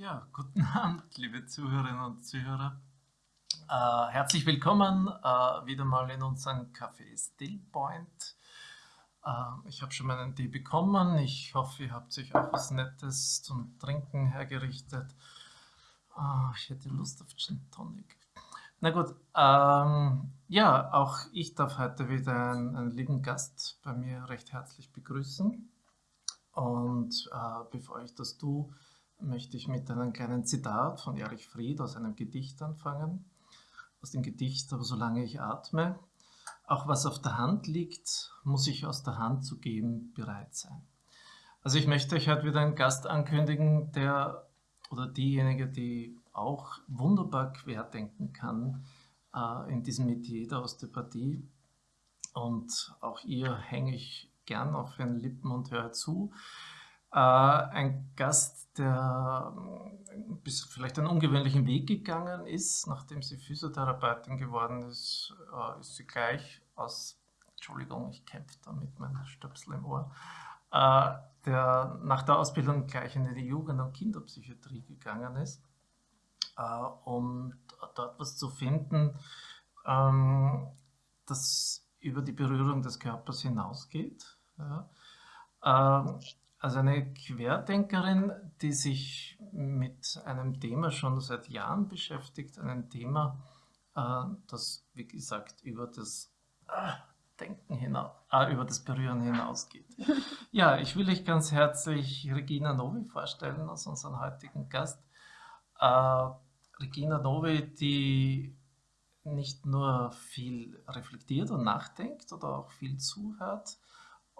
Ja, guten Abend, liebe Zuhörerinnen und Zuhörer. Äh, herzlich willkommen äh, wieder mal in unserem Café Stillpoint. Äh, ich habe schon meinen Tee bekommen. Ich hoffe, ihr habt euch auch was Nettes zum Trinken hergerichtet. Äh, ich hätte Lust auf Gin Tonic. Na gut, ähm, ja, auch ich darf heute wieder einen, einen, lieben Gast bei mir recht herzlich begrüßen. Und äh, bevor ich das tue, möchte ich mit einem kleinen Zitat von Erich Fried aus einem Gedicht anfangen. Aus dem Gedicht, aber solange ich atme, auch was auf der Hand liegt, muss ich aus der Hand zu geben bereit sein. Also ich möchte euch heute wieder einen Gast ankündigen, der oder diejenige, die auch wunderbar querdenken kann äh, in diesem Metier der Osteopathie. Und auch ihr hänge ich gern auf den Lippen und höre zu. Äh, ein Gast, der äh, vielleicht einen ungewöhnlichen Weg gegangen ist. Nachdem sie Physiotherapeutin geworden ist, äh, ist sie gleich aus, Entschuldigung, ich kämpfe da mit meinem Stöpsel im Ohr, der nach der Ausbildung gleich in die Jugend- und Kinderpsychiatrie gegangen ist, um dort was zu finden, ähm, das über die Berührung des Körpers hinausgeht. Ja. Ähm, also eine Querdenkerin, die sich mit einem Thema schon seit Jahren beschäftigt, einem Thema, äh, das, wie gesagt, über das äh, Denken hinaus, äh, über das Berühren hinausgeht. Ja, ich will euch ganz herzlich Regina Novi vorstellen als unseren heutigen Gast. Äh, Regina Novi, die nicht nur viel reflektiert und nachdenkt oder auch viel zuhört,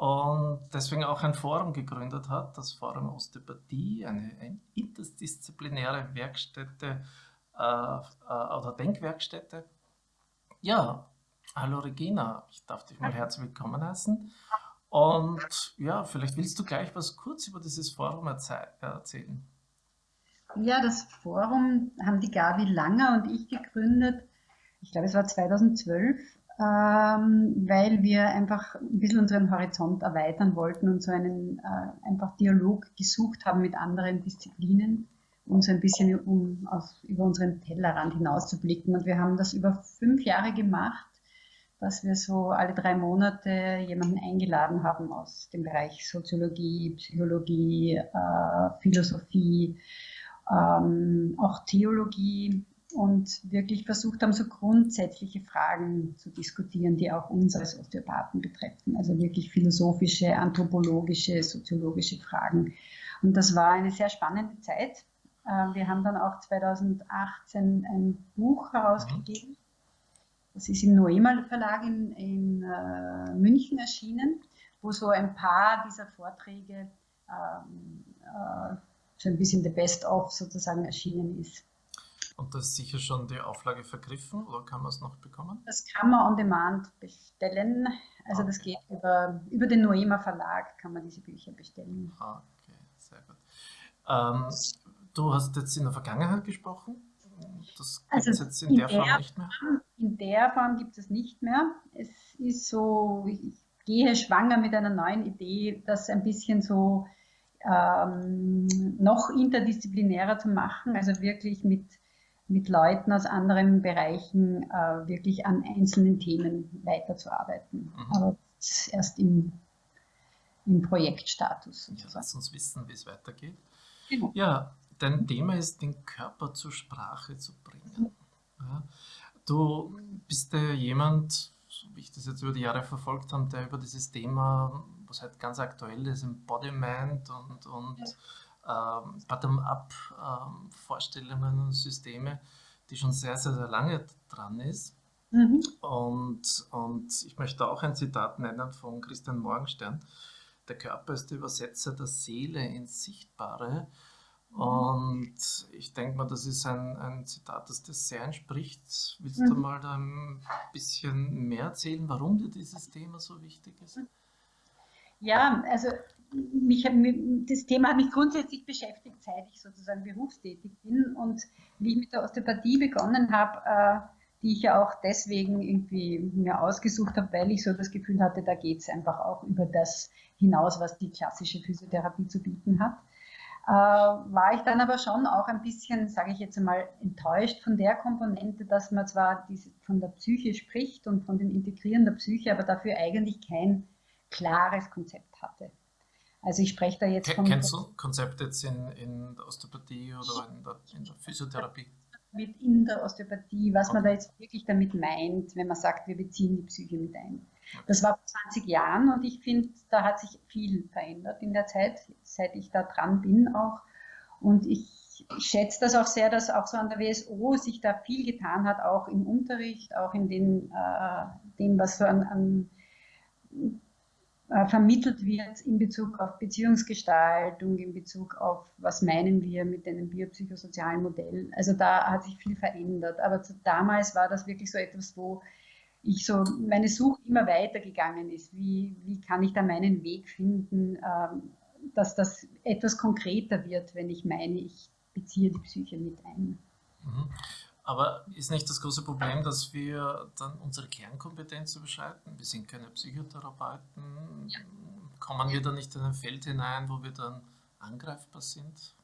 und deswegen auch ein Forum gegründet hat, das Forum Osteopathie, eine, eine interdisziplinäre Werkstätte äh, äh, oder Denkwerkstätte. Ja, hallo Regina, ich darf dich mal herzlich willkommen heißen. Und ja, vielleicht willst du gleich was kurz über dieses Forum erzählen. Ja, das Forum haben die Gabi Langer und ich gegründet. Ich glaube, es war 2012 ähm, weil wir einfach ein bisschen unseren Horizont erweitern wollten und so einen äh, einfach Dialog gesucht haben mit anderen Disziplinen, um so ein bisschen um, aus, über unseren Tellerrand hinaus zu blicken. Und wir haben das über fünf Jahre gemacht, dass wir so alle drei Monate jemanden eingeladen haben aus dem Bereich Soziologie, Psychologie, äh, Philosophie, ähm, auch Theologie, und wirklich versucht haben, so grundsätzliche Fragen zu diskutieren, die auch uns als Osteopathen betreffen. Also wirklich philosophische, anthropologische, soziologische Fragen. Und das war eine sehr spannende Zeit. Äh, wir haben dann auch 2018 ein Buch herausgegeben. Das ist im Noemal Verlag in, in äh, München erschienen, wo so ein paar dieser Vorträge ähm, äh, so ein bisschen the best of sozusagen erschienen ist. Und da ist sicher schon die Auflage vergriffen oder kann man es noch bekommen? Das kann man on demand bestellen. Also okay. das geht über, über den Noema Verlag, kann man diese Bücher bestellen. Okay, sehr gut. Ähm, du hast jetzt in der Vergangenheit gesprochen. Das gibt also es jetzt in, in der, der, Form nicht mehr? In der Form gibt es nicht mehr. Es ist so, ich gehe schwanger mit einer neuen Idee, das ein bisschen so ähm, noch interdisziplinärer zu machen, also wirklich mit mit Leuten aus anderen Bereichen äh, wirklich an einzelnen Themen weiterzuarbeiten. Mhm. Aber erst im, im Projektstatus. Ja, lass uns wissen, wie es weitergeht. Genau. Ja, dein Thema ist, den Körper zur Sprache zu bringen. Ja. Du bist ja jemand, so wie ich das jetzt über die Jahre verfolgt habe, der über dieses Thema, was halt ganz aktuell ist, Embodiment und, und ja ähm, Bottom-up-Vorstellungen ähm, und Systeme, die schon sehr, sehr, sehr lange dran ist. Mhm. Und, und ich möchte auch ein Zitat nennen von Christian Morgenstern. Der Körper ist der Übersetzer der Seele ins Sichtbare. Mhm. Und ich denke mal, das ist ein, ein Zitat, das dir sehr entspricht. Willst mhm. du mal da ein bisschen mehr erzählen, warum dir dieses Thema so wichtig ist? Ja, also mich, das Thema hat mich grundsätzlich beschäftigt, seit ich sozusagen berufstätig bin. Und wie ich mit der Osteopathie begonnen habe, äh, die ich ja auch deswegen irgendwie mir ausgesucht habe, weil ich so das Gefühl hatte, da geht es einfach auch über das hinaus, was die klassische Physiotherapie zu bieten hat. äh, war ich dann aber schon auch ein bisschen, sage ich jetzt einmal, enttäuscht von der Komponente, dass man zwar von der Psyche spricht und von dem Integrieren der Psyche, aber dafür eigentlich kein klares Konzept hatte. Also ich spreche da jetzt von... Kennst du Konzepte jetzt in, in der Osteopathie oder in der, in der Physiotherapie? Mit in der Osteopathie, was okay. man da jetzt wirklich damit meint, wenn man sagt, wir beziehen die Psyche mit ein. Das war vor 20 Jahren und ich finde, da hat sich viel verändert in der Zeit, seit ich da dran bin auch. Und ich schätze das auch sehr, dass auch so an der WSO sich da viel getan hat, auch im Unterricht, auch in den, äh, dem, was so an, an vermittelt wird in Bezug auf Beziehungsgestaltung, in Bezug auf, was meinen wir mit einem biopsychosozialen Modell. Also da hat sich viel verändert. Aber damals war das wirklich so etwas, wo ich so meine Suche immer weitergegangen ist. Wie, wie kann ich da meinen Weg finden, ähm, dass das etwas konkreter wird, wenn ich meine, ich beziehe die Psyche mit ein. Mhm. Aber ist nicht das große Problem, dass wir dann unsere Kernkompetenz überschreiten? Wir sind keine Psychotherapeuten. Ja. Kommen wir da nicht in ein Feld hinein, wo wir dann angreifbar sind?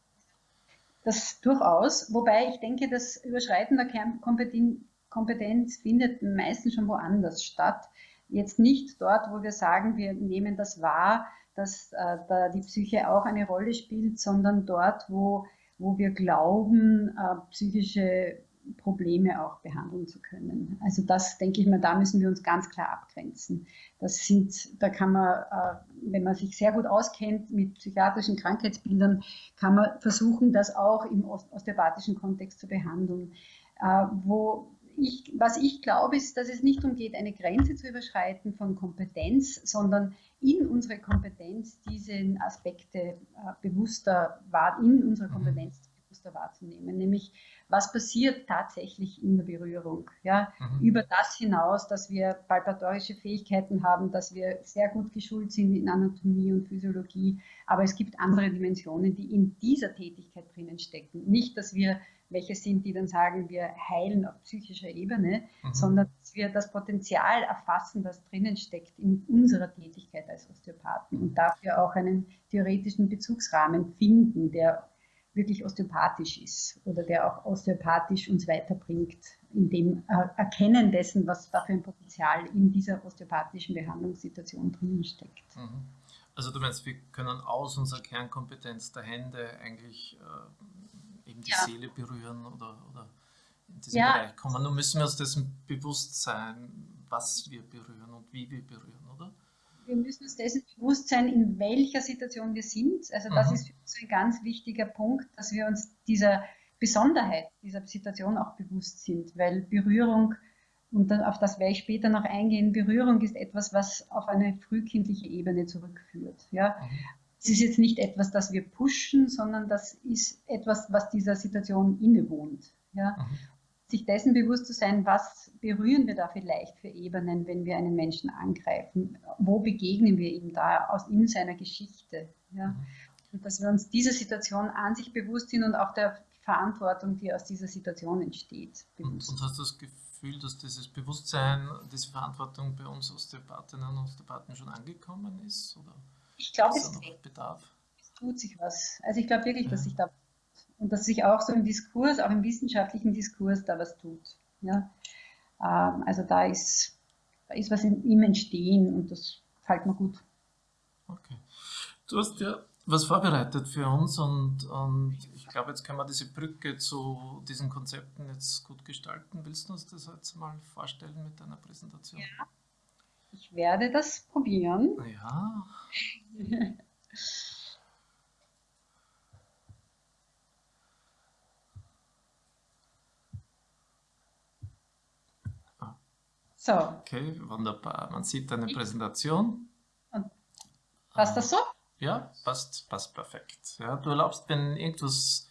Das durchaus, wobei ich denke, das Überschreiten der Kernkompetenz Kompetenz findet meistens schon woanders statt. Jetzt nicht dort, wo wir sagen, wir nehmen das wahr, dass äh, da die Psyche auch eine Rolle spielt, sondern dort, wo, wo wir glauben, äh, psychische Probleme auch behandeln zu können. Also das denke ich mal, da müssen wir uns ganz klar abgrenzen. Das sind, da kann man, äh, wenn man sich sehr gut auskennt mit psychiatrischen Krankheitsbildern, kann man versuchen, das auch im osteopathischen Kontext zu behandeln. Äh, wo, ich, was ich glaube, ist, dass es nicht darum geht, eine Grenze zu überschreiten von Kompetenz, sondern in unsere Kompetenz diese Aspekte äh, bewusster in unserer mhm. Kompetenz bewusster wahrzunehmen, nämlich was passiert tatsächlich in der Berührung. Ja? Mhm. Über das hinaus, dass wir palpatorische Fähigkeiten haben, dass wir sehr gut geschult sind in Anatomie und Physiologie, aber es gibt andere Dimensionen, die in dieser Tätigkeit drinnen stecken. Nicht, dass wir welche sind, die dann sagen, wir heilen auf psychischer Ebene, mhm. sondern dass wir das Potenzial erfassen, das drinnen steckt in unserer Tätigkeit als Osteopathen und dafür auch einen theoretischen Bezugsrahmen finden, der wirklich osteopathisch ist oder der auch osteopathisch uns weiterbringt, in dem Erkennen dessen, was da für ein Potenzial in dieser osteopathischen Behandlungssituation drinnen steckt. Mhm. Also du meinst, wir können aus unserer Kernkompetenz der Hände eigentlich äh, eben die ja. Seele berühren oder, oder in diesen ja. Bereich kommen. Nun müssen wir uns dessen bewusst sein, was wir berühren und wie wir berühren, oder? Wir müssen uns dessen bewusst sein, in welcher Situation wir sind. Also das mhm. ist für uns ein ganz wichtiger Punkt, dass wir uns dieser Besonderheit dieser Situation auch bewusst sind, weil Berührung, und auf das werde ich später noch eingehen, Berührung ist etwas, was auf eine frühkindliche Ebene zurückführt. Ja? Mhm. Es ist jetzt nicht etwas, das wir pushen, sondern das ist etwas, was dieser Situation innewohnt. Ja? Mhm. Sich dessen bewusst zu sein, was berühren wir da vielleicht für Ebenen, wenn wir einen Menschen angreifen? Wo begegnen wir ihm da aus in seiner Geschichte? Ja? Mhm. Und dass wir uns dieser Situation an sich bewusst sind und auch der Verantwortung, die aus dieser Situation entsteht. Und, und, hast du das Gefühl, dass dieses Bewusstsein, diese Verantwortung bei uns Osteopathinnen und Osteopathen schon angekommen ist? Oder? Ich glaube, es, es, tut sich was. Also ich glaube wirklich, dass sich da und dass sich auch so im Diskurs, auch im wissenschaftlichen Diskurs da was tut. Ja? Ähm, also da ist, da ist was in ihm entstehen und das gefällt mir gut. Okay. Du hast ja was vorbereitet für uns und, und ich glaube, jetzt können wir diese Brücke zu diesen Konzepten jetzt gut gestalten. Willst du uns das jetzt mal vorstellen mit deiner Präsentation? Ja. Ich werde das probieren. Ja. so. Okay, wunderbar. Man sieht deine Präsentation. Und passt das so? Ja, passt, passt perfekt. Ja, du erlaubst, wenn irgendwas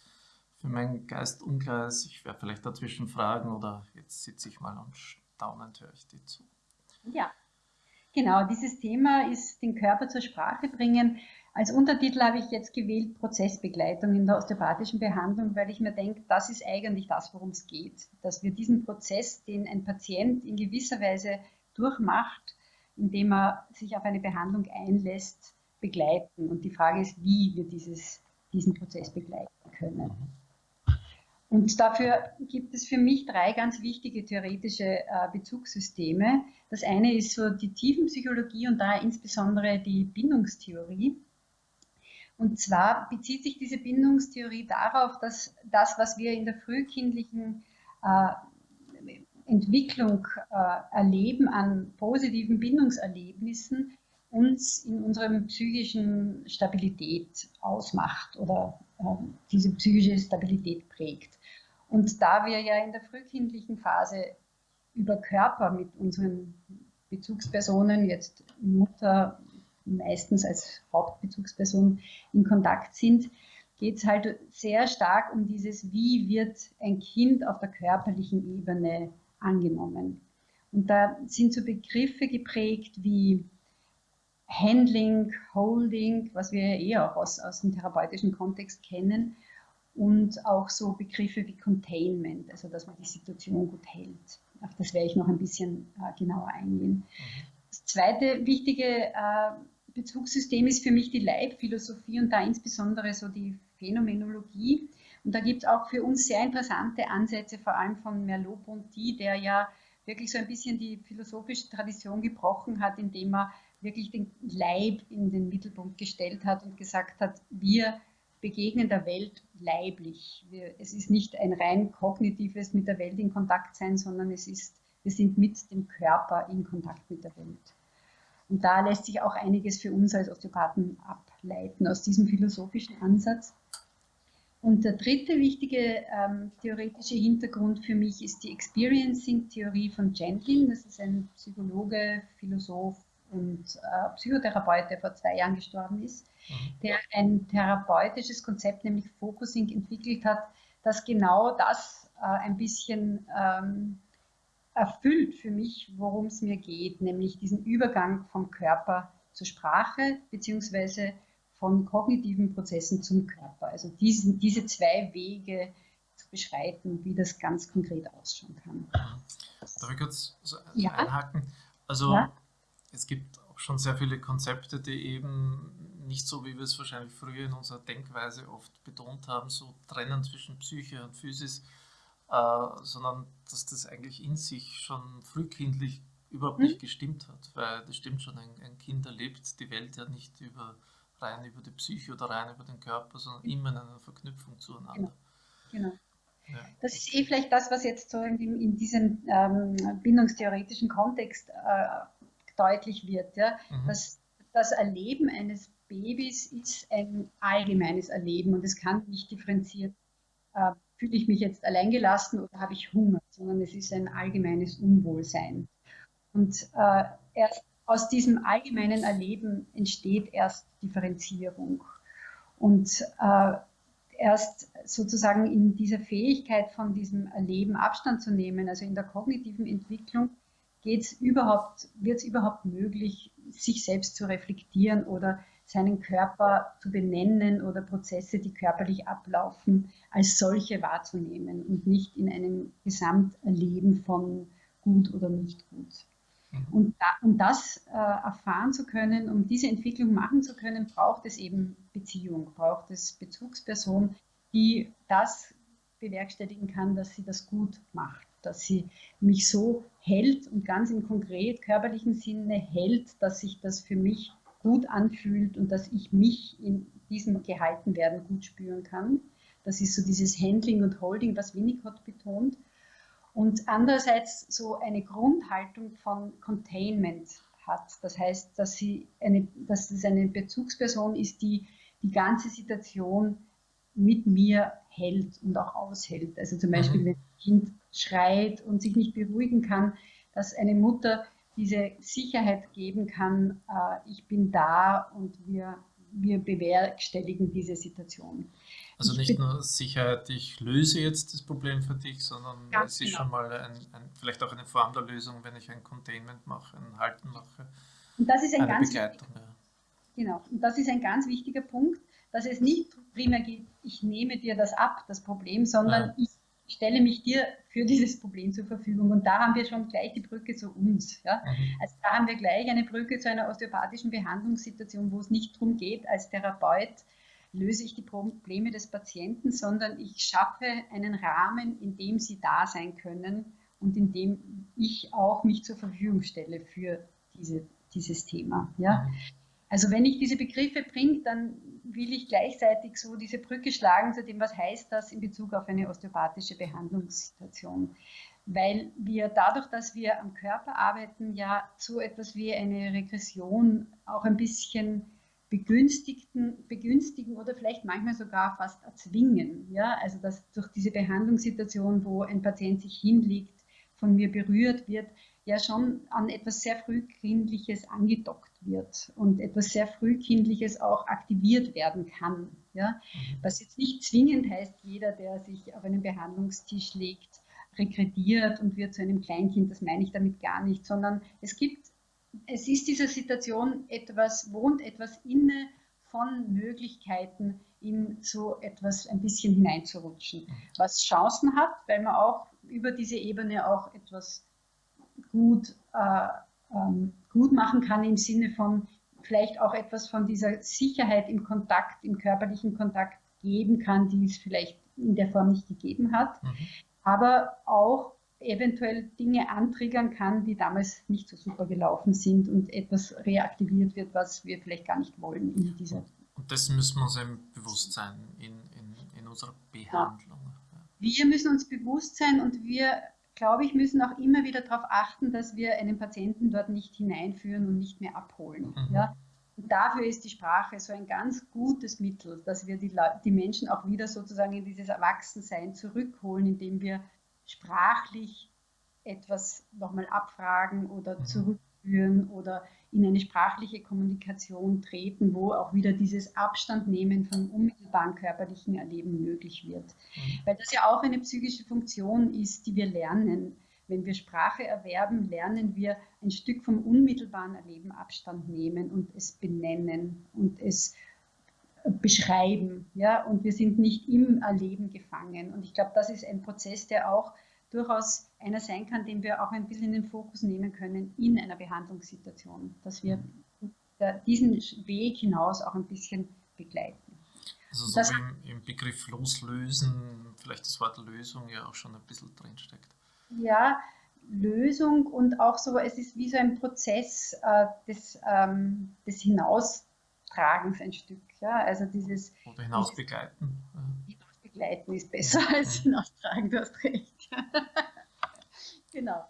für meinen Geist unklar ist, ich werde vielleicht dazwischen fragen oder jetzt sitze ich mal und staunend höre ich dir zu. Ja. Genau, dieses Thema ist den Körper zur Sprache bringen. Als Untertitel habe ich jetzt gewählt Prozessbegleitung in der osteopathischen Behandlung, weil ich mir denke, das ist eigentlich das, worum es geht. Dass wir diesen Prozess, den ein Patient in gewisser Weise durchmacht, indem er sich auf eine Behandlung einlässt, begleiten. Und die Frage ist, wie wir dieses, diesen Prozess begleiten können. Und dafür gibt es für mich drei ganz wichtige theoretische äh, Bezugssysteme. Das eine ist so die Tiefenpsychologie und da insbesondere die Bindungstheorie. Und zwar bezieht sich diese Bindungstheorie darauf, dass das, was wir in der frühkindlichen äh, Entwicklung äh, erleben an positiven Bindungserlebnissen, uns in unserem psychischen Stabilität ausmacht oder äh, diese psychische Stabilität prägt. Und da wir ja in der frühkindlichen Phase über Körper mit unseren Bezugspersonen, jetzt Mutter meistens als Hauptbezugsperson in Kontakt sind, geht es halt sehr stark um dieses, wie wird ein Kind auf der körperlichen Ebene angenommen. Und da sind so Begriffe geprägt wie Handling, Holding, was wir ja eh auch aus, aus dem therapeutischen Kontext kennen, und auch so Begriffe wie Containment, also dass man die Situation gut hält. Auf das werde ich noch ein bisschen äh, genauer eingehen. Mhm. Das zweite wichtige äh, Bezugssystem ist für mich die Leibphilosophie und da insbesondere so die Phänomenologie. Und da gibt es auch für uns sehr interessante Ansätze, vor allem von Merleau-Ponty, der ja wirklich so ein bisschen die philosophische Tradition gebrochen hat, indem er wirklich den Leib in den Mittelpunkt gestellt hat und gesagt hat, wir begegnen der Welt leiblich. Wir, es ist nicht ein rein kognitives mit der Welt in Kontakt sein, sondern es ist, wir sind mit dem Körper in Kontakt mit der Welt. Und da lässt sich auch einiges für uns als Osteopathen ableiten aus diesem philosophischen Ansatz. Und der dritte wichtige ähm, theoretische Hintergrund für mich ist die Experiencing-Theorie von Gentlin. Das ist ein Psychologe, Philosoph und äh, Psychotherapeut, der vor zwei Jahren gestorben ist, mhm. der ein therapeutisches Konzept, nämlich Focusing, entwickelt hat, das genau das äh, ein bisschen ähm, erfüllt für mich, worum es mir geht, nämlich diesen Übergang vom Körper zur Sprache beziehungsweise von kognitiven Prozessen zum Körper. Also diesen, diese zwei Wege zu beschreiten, wie das ganz konkret ausschauen kann. Darf ich kurz so ja. einhaken? Also ja. es gibt auch schon sehr viele Konzepte, die eben nicht so, wie wir es wahrscheinlich früher in unserer Denkweise oft betont haben, so trennen zwischen Psyche und Physis, äh, sondern dass das eigentlich in sich schon frühkindlich überhaupt nicht hm? gestimmt hat, weil das stimmt schon, ein, ein, Kind erlebt die Welt ja nicht über, rein über die Psyche oder rein über den Körper, sondern immer in einer Verknüpfung zueinander. Genau. genau. Ja. Das ist eh vielleicht das, was jetzt so in, in diesem ähm, bindungstheoretischen Kontext äh, deutlich wird. Ja? Mhm. Dass das Erleben eines Babys ist ein allgemeines Erleben und es kann nicht differenziert äh, fühle ich mich jetzt alleingelassen oder habe ich Hunger, sondern es ist ein allgemeines Unwohlsein. Und äh, erst aus diesem allgemeinen Erleben entsteht erst Differenzierung. Und äh, erst sozusagen in dieser Fähigkeit von diesem Erleben Abstand zu nehmen, also in der kognitiven Entwicklung, überhaupt, wird es überhaupt möglich, sich selbst zu reflektieren oder seinen Körper zu benennen oder Prozesse, die körperlich ablaufen, als solche wahrzunehmen und nicht in einem Gesamterleben von gut oder nicht gut. Mhm. Und da, um das äh, erfahren zu können, um diese Entwicklung machen zu können, braucht es eben Beziehung, braucht es Bezugsperson, die das bewerkstelligen kann, dass sie das gut macht, dass sie mich so hält und ganz im konkret körperlichen Sinne hält, dass sich das für mich gut anfühlt und dass ich mich in diesem Gehaltenwerden gut spüren kann. Das ist so dieses Handling und Holding, was Winnicott betont. Und andererseits so eine Grundhaltung von Containment hat. Das heißt, dass, sie eine, dass es eine Bezugsperson ist, die die ganze Situation mit mir hält und auch aushält. Also zum Beispiel, mhm. wenn ein Kind schreit und sich nicht beruhigen kann, dass eine Mutter diese Sicherheit geben kann, äh, ich bin da und wir, wir bewerkstelligen diese Situation. Also ich nicht nur Sicherheit, ich löse jetzt das Problem für dich, sondern es ist genau. schon mal ein, ein, vielleicht auch eine Form der Lösung, wenn ich ein Containment mache, ein Halten mache. Und das ist ein ganz Begleitung. Ja. Genau, und das ist ein ganz wichtiger Punkt, dass es nicht primär geht, ich nehme dir das ab, das Problem, sondern ja. ich stelle mich dir für dieses Problem zur Verfügung. Und da haben wir schon gleich die Brücke zu uns. Ja? Mhm. Also da haben wir gleich eine Brücke zu einer osteopathischen Behandlungssituation, wo es nicht darum geht, als Therapeut löse ich die Probleme des Patienten, sondern ich schaffe einen Rahmen, in dem sie da sein können und in dem ich auch mich zur Verfügung stelle für diese, dieses Thema. Ja? Mhm. Also wenn ich diese Begriffe bringe, dann will ich gleichzeitig so diese Brücke schlagen zu dem, was heißt das in Bezug auf eine osteopathische Behandlungssituation. Weil wir dadurch, dass wir am Körper arbeiten, ja so etwas wie eine Regression auch ein bisschen begünstigen, begünstigen oder vielleicht manchmal sogar fast erzwingen. Ja? Also dass durch diese Behandlungssituation, wo ein Patient sich hinlegt, von mir berührt wird, ja schon an etwas sehr Frühkindliches angedockt wird und etwas sehr Frühkindliches auch aktiviert werden kann. Ja? Mhm. Was jetzt nicht zwingend heißt, jeder, der sich auf einen Behandlungstisch legt, regrediert und wird zu einem Kleinkind, das meine ich damit gar nicht, sondern es gibt, es ist dieser Situation etwas, wohnt etwas inne von Möglichkeiten, in so etwas ein bisschen hineinzurutschen, mhm. was Chancen hat, weil man auch über diese Ebene auch etwas gut, äh, ähm, gut machen kann im Sinne von vielleicht auch etwas von dieser Sicherheit im Kontakt, im körperlichen Kontakt geben kann, die es vielleicht in der Form nicht gegeben hat, mhm. aber auch eventuell Dinge antriggern kann, die damals nicht so super gelaufen sind und etwas reaktiviert wird, was wir vielleicht gar nicht wollen in dieser. Und das müssen wir uns eben bewusst sein in, in, in unserer Behandlung. Ja. Wir müssen uns bewusst sein und wir glaube ich, müssen auch immer wieder darauf achten, dass wir einen Patienten dort nicht hineinführen und nicht mehr abholen. Mhm. Ja? Und dafür ist die Sprache so ein ganz gutes Mittel, dass wir die, die Menschen auch wieder sozusagen in dieses Erwachsensein zurückholen, indem wir sprachlich etwas nochmal abfragen oder mhm. Zurückführen oder in eine sprachliche Kommunikation treten, wo auch wieder dieses Abstandnehmen vom unmittelbaren körperlichen Erleben möglich wird. Mhm. Weil das ja auch eine psychische Funktion ist, die wir lernen. Wenn wir Sprache erwerben, lernen wir ein Stück vom unmittelbaren Erleben Abstand nehmen und es benennen und es beschreiben. Ja? Und wir sind nicht im Erleben gefangen. Und ich glaube, das ist ein Prozess, der auch durchaus einer sein kann, den wir auch ein bisschen in den Fokus nehmen können in einer Behandlungssituation, dass wir diesen Weg hinaus auch ein bisschen begleiten. Also so das, wie im, im, Begriff loslösen, vielleicht das Wort Lösung ja auch schon ein bisschen drinsteckt. Ja, Lösung und auch so, es ist wie so ein Prozess äh, des, ähm, des Hinaustragens ein Stück. Ja? Also dieses, Oder hinausbegleiten. Hinausbegleiten ist besser als hinaustragen, du hast recht. genau.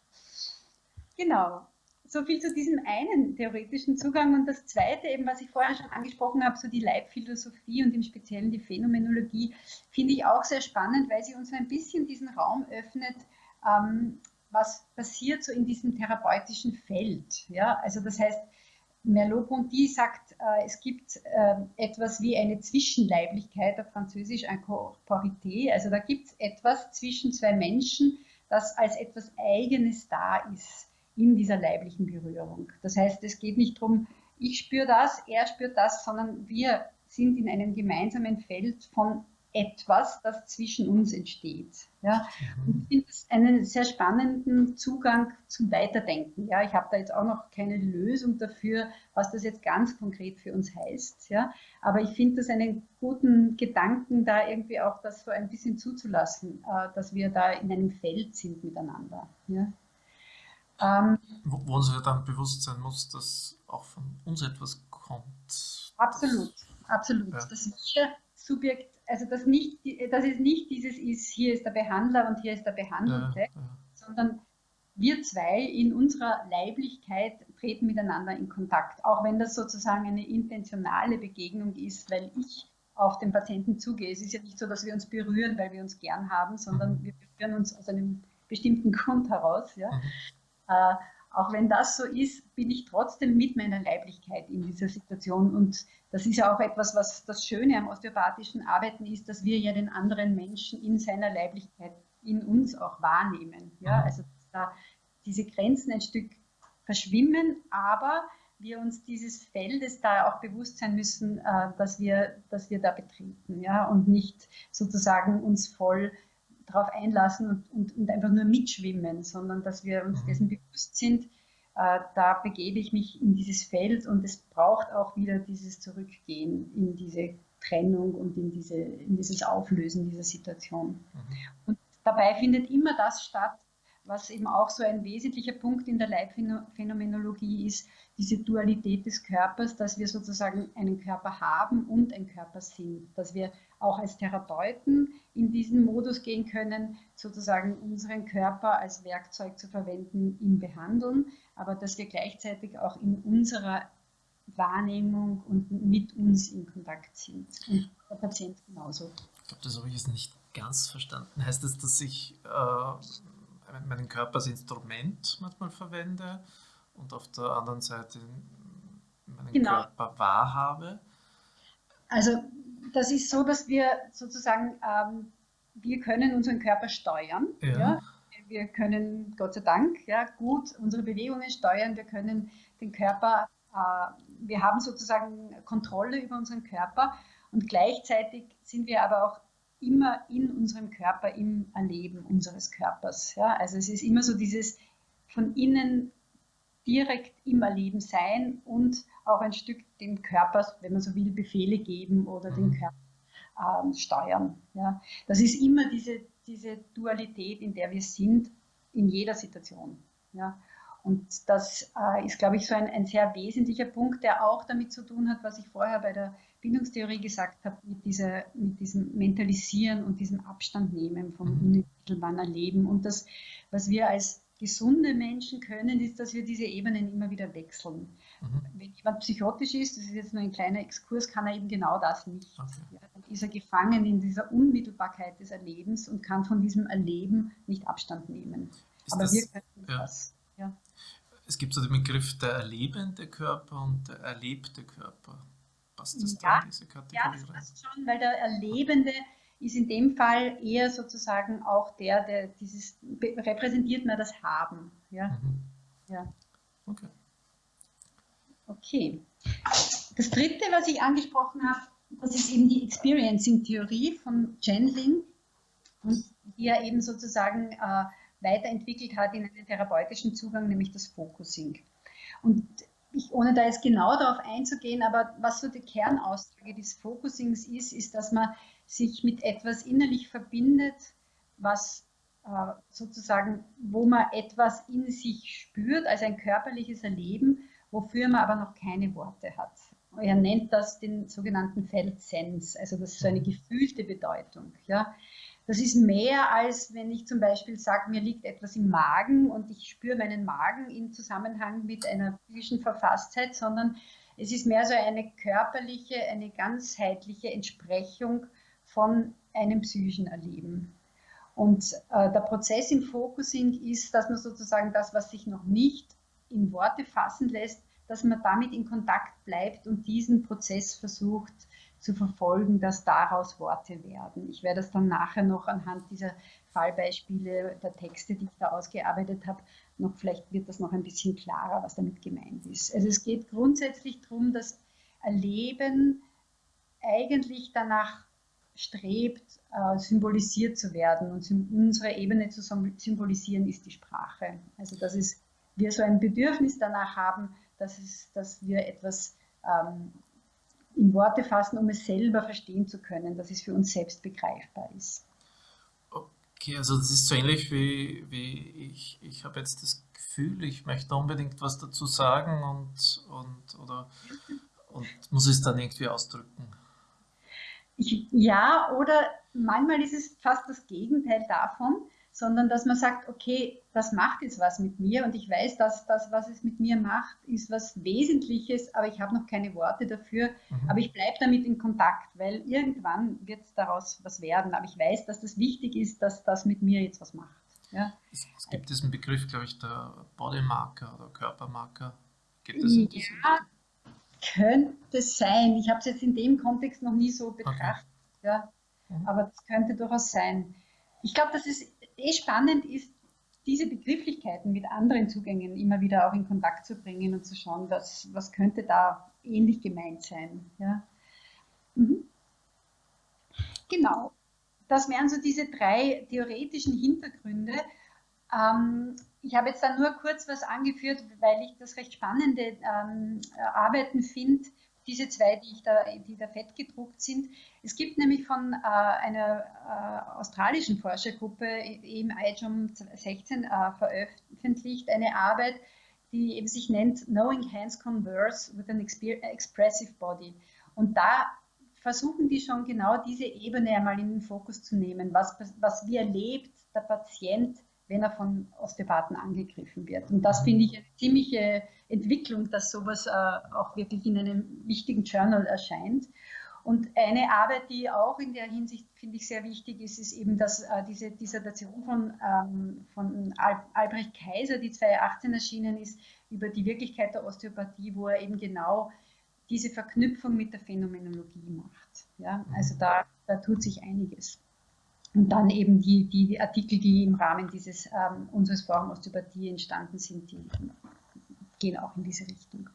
Genau. So viel zu diesem einen theoretischen Zugang. Und das zweite, eben, was ich vorher schon angesprochen habe, so die Leibphilosophie und im Speziellen die Phänomenologie, finde ich auch sehr spannend, weil sie uns ein bisschen diesen Raum öffnet, ähm, was passiert so in diesem therapeutischen Feld. Ja? Also das heißt, Merleau-Ponty sagt, äh, es gibt äh, etwas wie eine Zwischenleiblichkeit, auf Französisch Incorporité. Also da gibt es etwas zwischen zwei Menschen, das als etwas Eigenes da ist in dieser leiblichen Berührung. Das heißt, es geht nicht darum, ich spüre das, er spürt das, sondern wir sind in einem gemeinsamen Feld von etwas, das zwischen uns entsteht. Ja? Mhm. Und ich finde es einen sehr spannenden Zugang zum Weiterdenken. Ja? Ich habe da jetzt auch noch keine Lösung dafür, was das jetzt ganz konkret für uns heißt. Ja? Aber ich finde das einen guten Gedanken, da irgendwie auch das so ein bisschen zuzulassen, äh, dass wir da in einem Feld sind miteinander. Ja? Ähm, wo, wo uns ja dann bewusst sein muss, dass auch von uns etwas kommt. Absolut, absolut. Ja. Dass wir Subjekt also dass, nicht, dass es nicht dieses ist, hier ist der Behandler und hier ist der Behandelte, ja, ja. sondern wir zwei in unserer Leiblichkeit treten miteinander in Kontakt, auch wenn das sozusagen eine intentionale Begegnung ist, weil ich auf den Patienten zugehe. Es ist ja nicht so, dass wir uns berühren, weil wir uns gern haben, sondern mhm. wir berühren uns aus einem bestimmten Grund heraus. Ja? Mhm. Auch wenn das so ist, bin ich trotzdem mit meiner Leiblichkeit in dieser Situation. Und das ist ja auch etwas, was das Schöne am osteopathischen Arbeiten ist, dass wir ja den anderen Menschen in seiner Leiblichkeit in uns auch wahrnehmen. Ja, mhm. also dass da diese Grenzen ein Stück verschwimmen, aber wir uns dieses Feldes da auch bewusst sein müssen, äh, dass wir, dass wir da betreten, ja, und nicht sozusagen uns voll darauf einlassen und, und, und, einfach nur mitschwimmen, sondern dass wir uns mhm. dessen bewusst sind, äh, da begebe ich mich in dieses Feld und es braucht auch wieder dieses Zurückgehen in diese Trennung und in, diese, in dieses Auflösen dieser Situation. Mhm. Und dabei findet immer das statt, was eben auch so ein wesentlicher Punkt in der Leibphänomenologie ist, diese Dualität des Körpers, dass wir sozusagen einen Körper haben und ein Körper sind, dass wir auch als Therapeuten in diesen Modus gehen können, sozusagen unseren Körper als Werkzeug zu verwenden im Behandeln, aber dass wir gleichzeitig auch in unserer Wahrnehmung und mit uns in Kontakt sind. Und der Patient genauso. Ich glaube, das habe ich jetzt nicht ganz verstanden. Heißt das, dass ich äh, meinen Körper als Instrument manchmal verwende und auf der anderen Seite meinen genau. Körper wahrhabe? Also das ist so, dass wir sozusagen, ähm, wir können unseren Körper steuern. Ja. ja. Wir können, Gott sei Dank, ja, gut unsere Bewegungen steuern. Wir können den Körper, äh, wir haben sozusagen Kontrolle über unseren Körper und gleichzeitig sind wir aber auch immer in unserem Körper, im Erleben unseres Körpers. Ja? Also es ist immer so dieses von innen direkt im Erleben sein und auch ein Stück dem Körper, wenn man so will, Befehle geben oder den mhm. Körper ähm, steuern. Ja. Das ist immer diese, diese Dualität, in der wir sind, in jeder Situation. Ja. Und das äh, ist, glaube ich, so ein, ein sehr wesentlicher Punkt, der auch damit zu tun hat, was ich vorher bei der Bindungstheorie gesagt habe, mit, dieser, mit diesem Mentalisieren und diesem Abstand nehmen vom mhm. unmittelbaren Erleben. Und das, was wir als gesunde Menschen können, ist, dass wir diese Ebenen immer wieder wechseln. Mhm. Wenn jemand psychotisch ist, das ist jetzt nur ein kleiner Exkurs, kann er eben genau das nicht. Okay. Ja, dann ist er gefangen in dieser Unmittelbarkeit des Erlebens und kann von diesem Erleben nicht Abstand nehmen. Ist Aber das, wir können ja. das. Ja. Es gibt so den Begriff der erlebende Körper und der erlebte Körper. Passt das ja, da in diese Kategorie? Ja, das passt schon, weil der Erlebende ist in dem Fall eher sozusagen auch der, der dieses repräsentiert mehr das Haben. Ja. Mhm. ja. Okay. Okay. Das dritte, was ich angesprochen habe, das ist eben die Experiencing-Theorie von Chandling, die er eben sozusagen äh, weiterentwickelt hat in einen therapeutischen Zugang, nämlich das Focusing. Und ich, ohne da jetzt genau darauf einzugehen, aber was so die Kernaussage des Focusings ist, ist, dass man sich mit etwas innerlich verbindet, was äh, sozusagen, wo man etwas in sich spürt, als ein körperliches Erleben, wofür man aber noch keine Worte hat. Er nennt das den sogenannten Felt Sense, also das ist so eine gefühlte Bedeutung. Ja. Das ist mehr als wenn ich zum Beispiel sage, mir liegt etwas im Magen und ich spüre meinen Magen im Zusammenhang mit einer psychischen Verfasstheit, sondern es ist mehr so eine körperliche, eine ganzheitliche Entsprechung von einem psychischen Erleben. Und äh, der Prozess im Focusing ist, dass man sozusagen das, was sich noch nicht in Worte fassen lässt, dass man damit in Kontakt bleibt und diesen Prozess versucht zu verfolgen, dass daraus Worte werden. Ich werde das dann nachher noch anhand dieser Fallbeispiele der Texte, die ich da ausgearbeitet habe, noch vielleicht wird das noch ein bisschen klarer, was damit gemeint ist. Also es geht grundsätzlich darum, dass Erleben eigentlich danach strebt, äh, symbolisiert zu werden. Und unsere Ebene zu symbolisieren ist die Sprache. Also dass es, wir so ein Bedürfnis danach haben, dass, es, dass wir etwas ähm, in Worte fassen, um es selber verstehen zu können, dass es für uns selbst begreifbar ist. Okay, also das ist so ähnlich wie, wie ich, ich habe jetzt das Gefühl, ich möchte unbedingt was dazu sagen und, und, oder, und muss es dann irgendwie ausdrücken. Ich, ja, oder manchmal ist es fast das Gegenteil davon, sondern dass man sagt, okay, das macht jetzt was mit mir und ich weiß, dass das, was es mit mir macht, ist was Wesentliches, aber ich habe noch keine Worte dafür, mhm. aber ich bleibe damit in Kontakt, weil irgendwann wird daraus was werden, aber ich weiß, dass das wichtig ist, dass das mit mir jetzt was macht. Ja? Es, es gibt diesen Begriff, glaube ich, der Bodymarker oder Körpermarker. Gibt es ja, könnte sein. Ich habe es jetzt in dem Kontext noch nie so betrachtet. Okay. Ja. Mhm. Aber das könnte durchaus sein. Ich glaube, dass es eh spannend ist, diese Begrifflichkeiten mit anderen Zugängen immer wieder auch in Kontakt zu bringen und zu schauen, was, was könnte da ähnlich gemeint sein. Ja. Mhm. Genau. Das wären so diese drei theoretischen Hintergründe. Ähm, ich habe jetzt da nur kurz was angeführt, weil ich das recht spannende ähm, Arbeiten finde, diese zwei, die, ich da, die da fett gedruckt sind. Es gibt nämlich von äh, einer äh, australischen Forschergruppe im IJOM 16 äh, veröffentlicht eine Arbeit, die eben sich nennt Knowing Hands Converse with an Expressive Body. Und da versuchen die schon genau diese Ebene einmal in den Fokus zu nehmen. Was, was wie erlebt der Patient, wenn er von Osteopathen angegriffen wird? Und das finde ich eine ziemliche Entwicklung, dass sowas äh, auch wirklich in einem wichtigen Journal erscheint. Und eine Arbeit, die auch in der Hinsicht, finde ich, sehr wichtig ist, ist eben, dass äh, diese Dissertation von, ähm, von Al Albrecht Kaiser, die 2018 erschienen ist, über die Wirklichkeit der Osteopathie, wo er eben genau diese Verknüpfung mit der Phänomenologie macht. Ja? Also da, da tut sich einiges. Und dann eben die, die Artikel, die im Rahmen dieses ähm, unseres Forum Osteopathie entstanden sind, die gehen auch in diese Richtung.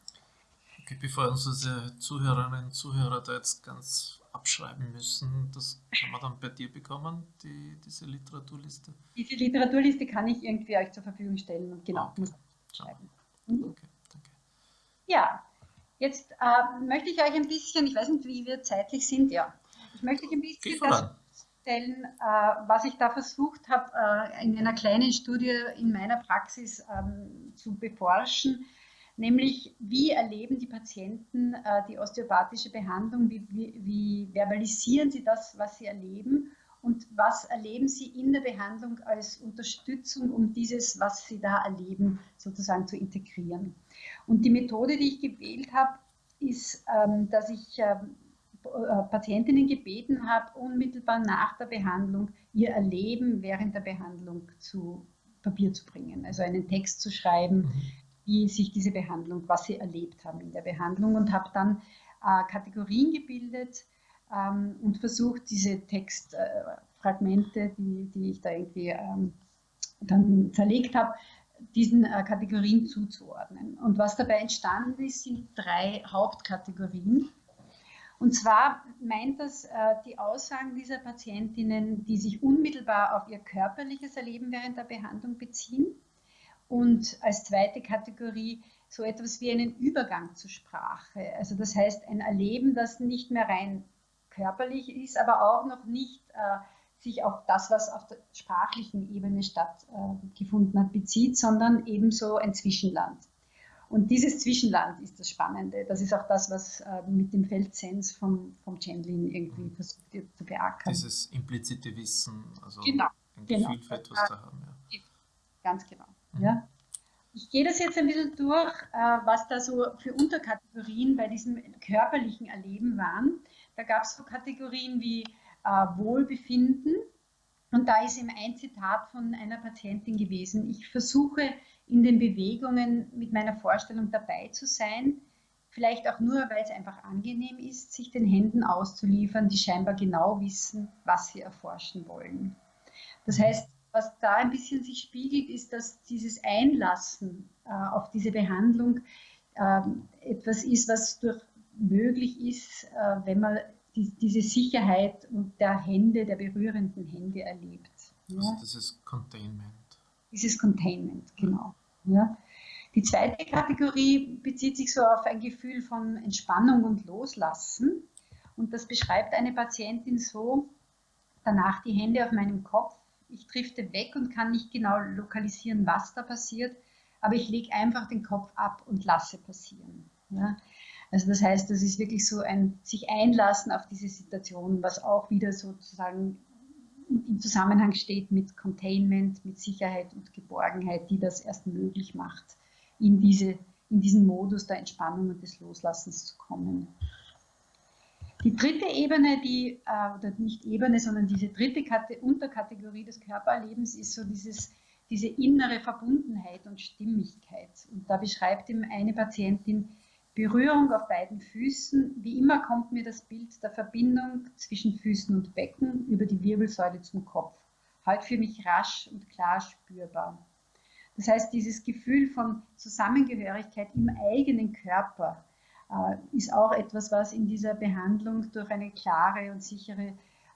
Okay, bevor unsere Zuhörerinnen und Zuhörer da jetzt ganz abschreiben müssen, das kann man dann bei dir bekommen, die, diese Literaturliste? Diese Literaturliste kann ich irgendwie euch zur Verfügung stellen und genau, okay. muss schreiben. Mhm. Okay, danke. Ja, Jetzt äh, möchte ich euch ein bisschen, ich weiß nicht, wie wir zeitlich sind, ja, ich möchte euch ein bisschen das stellen, äh, was ich da versucht habe, äh, in einer kleinen Studie in meiner Praxis ähm, zu beforschen, nämlich wie erleben die Patienten äh, die osteopathische Behandlung, wie, wie, verbalisieren sie das, was sie erleben und was erleben Sie in der Behandlung als Unterstützung, um dieses, was Sie da erleben, sozusagen zu integrieren. Und die Methode, die ich gewählt habe, ist, ähm, dass ich ähm, äh, Patientinnen gebeten habe, unmittelbar nach der Behandlung ihr Erleben während der Behandlung zu Papier zu bringen, also einen Text zu schreiben, mhm. wie sich diese Behandlung, was sie erlebt haben in der Behandlung und habe dann äh, Kategorien gebildet, ähm, und versucht, diese Textfragmente, die, die ich da irgendwie ähm, dann zerlegt habe, diesen äh, Kategorien zuzuordnen. Und was dabei entstanden ist, sind drei Hauptkategorien. Und zwar meint das äh, die Aussagen dieser Patientinnen, die sich unmittelbar auf ihr körperliches Erleben während der Behandlung beziehen. Und als zweite Kategorie so etwas wie einen Übergang zur Sprache. Also das heißt ein Erleben, das nicht mehr rein körperlich ist, aber auch noch nicht äh, sich auf das, was auf der sprachlichen Ebene stattgefunden äh, hat, bezieht, sondern ebenso ein Zwischenland. Und dieses Zwischenland ist das Spannende. Das ist auch das, was äh, mit dem Feldsens vom, vom Chandlin irgendwie mhm. versucht wird zu beackern. Dieses implizite Wissen, also genau, ein genau. Gefühl für etwas zu haben. Ja. Ganz genau. Mhm. Ja. Ich gehe das jetzt ein bisschen durch, äh, was da so für Unterkategorien bei diesem körperlichen Erleben waren. Da gab es so Kategorien wie äh, Wohlbefinden. Und da ist eben ein Zitat von einer Patientin gewesen. Ich versuche in den Bewegungen mit meiner Vorstellung dabei zu sein. Vielleicht auch nur, weil es einfach angenehm ist, sich den Händen auszuliefern, die scheinbar genau wissen, was sie erforschen wollen. Das heißt, was da ein bisschen sich spiegelt, ist, dass dieses Einlassen äh, auf diese Behandlung äh, etwas ist, was durch möglich ist, äh, wenn man die, diese Sicherheit der Hände, der berührenden Hände erlebt. Ja? Also dieses Containment. Dieses Containment, genau. Ja? Die zweite Kategorie bezieht sich so auf ein Gefühl von Entspannung und Loslassen. Und das beschreibt eine Patientin so, danach die Hände auf meinem Kopf, ich drifte weg und kann nicht genau lokalisieren, was da passiert, aber ich lege einfach den Kopf ab und lasse passieren. Ja? Also das heißt, das ist wirklich so ein sich einlassen auf diese Situation, was auch wieder sozusagen im Zusammenhang steht mit Containment, mit Sicherheit und Geborgenheit, die das erst möglich macht, in, diese, in diesen Modus der Entspannung und des Loslassens zu kommen. Die dritte Ebene, die, äh, oder nicht Ebene, sondern diese dritte Kate Unterkategorie des Körpererlebens ist so dieses, diese innere Verbundenheit und Stimmigkeit. Und da beschreibt ihm eine Patientin, Berührung auf beiden Füßen. Wie immer kommt mir das Bild der Verbindung zwischen Füßen und Becken über die Wirbelsäule zum Kopf. Halt für mich rasch und klar spürbar. Das heißt, dieses Gefühl von Zusammengehörigkeit im eigenen Körper äh, ist auch etwas, was in dieser Behandlung durch eine klare und sichere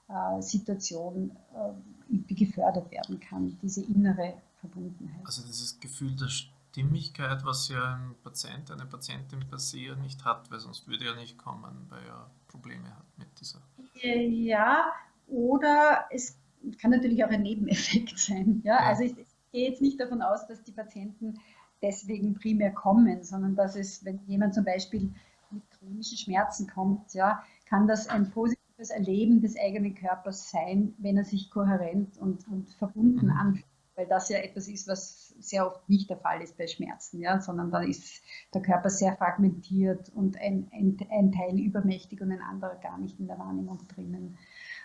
äh, Situation äh, gefördert werden kann, diese innere Verbundenheit. Also dieses Gefühl der Stimmigkeit, was ja ein Patient, eine Patientin per se nicht hat, weil sonst würde er nicht kommen, weil er Probleme hat mit dieser. Ja, oder es kann natürlich auch ein Nebeneffekt sein. Ja? ja. Also ich, ich gehe jetzt nicht davon aus, dass die Patienten deswegen primär kommen, sondern dass es, wenn jemand zum Beispiel mit chronischen Schmerzen kommt, ja, kann das ein positives Erleben des eigenen Körpers sein, wenn er sich kohärent und, und verbunden mhm. anfühlt. Weil das ja etwas ist, was sehr oft nicht der Fall ist bei Schmerzen, ja, sondern da ist der Körper sehr fragmentiert und ein, ein, ein Teil übermächtig und ein anderer gar nicht in der Wahrnehmung drinnen.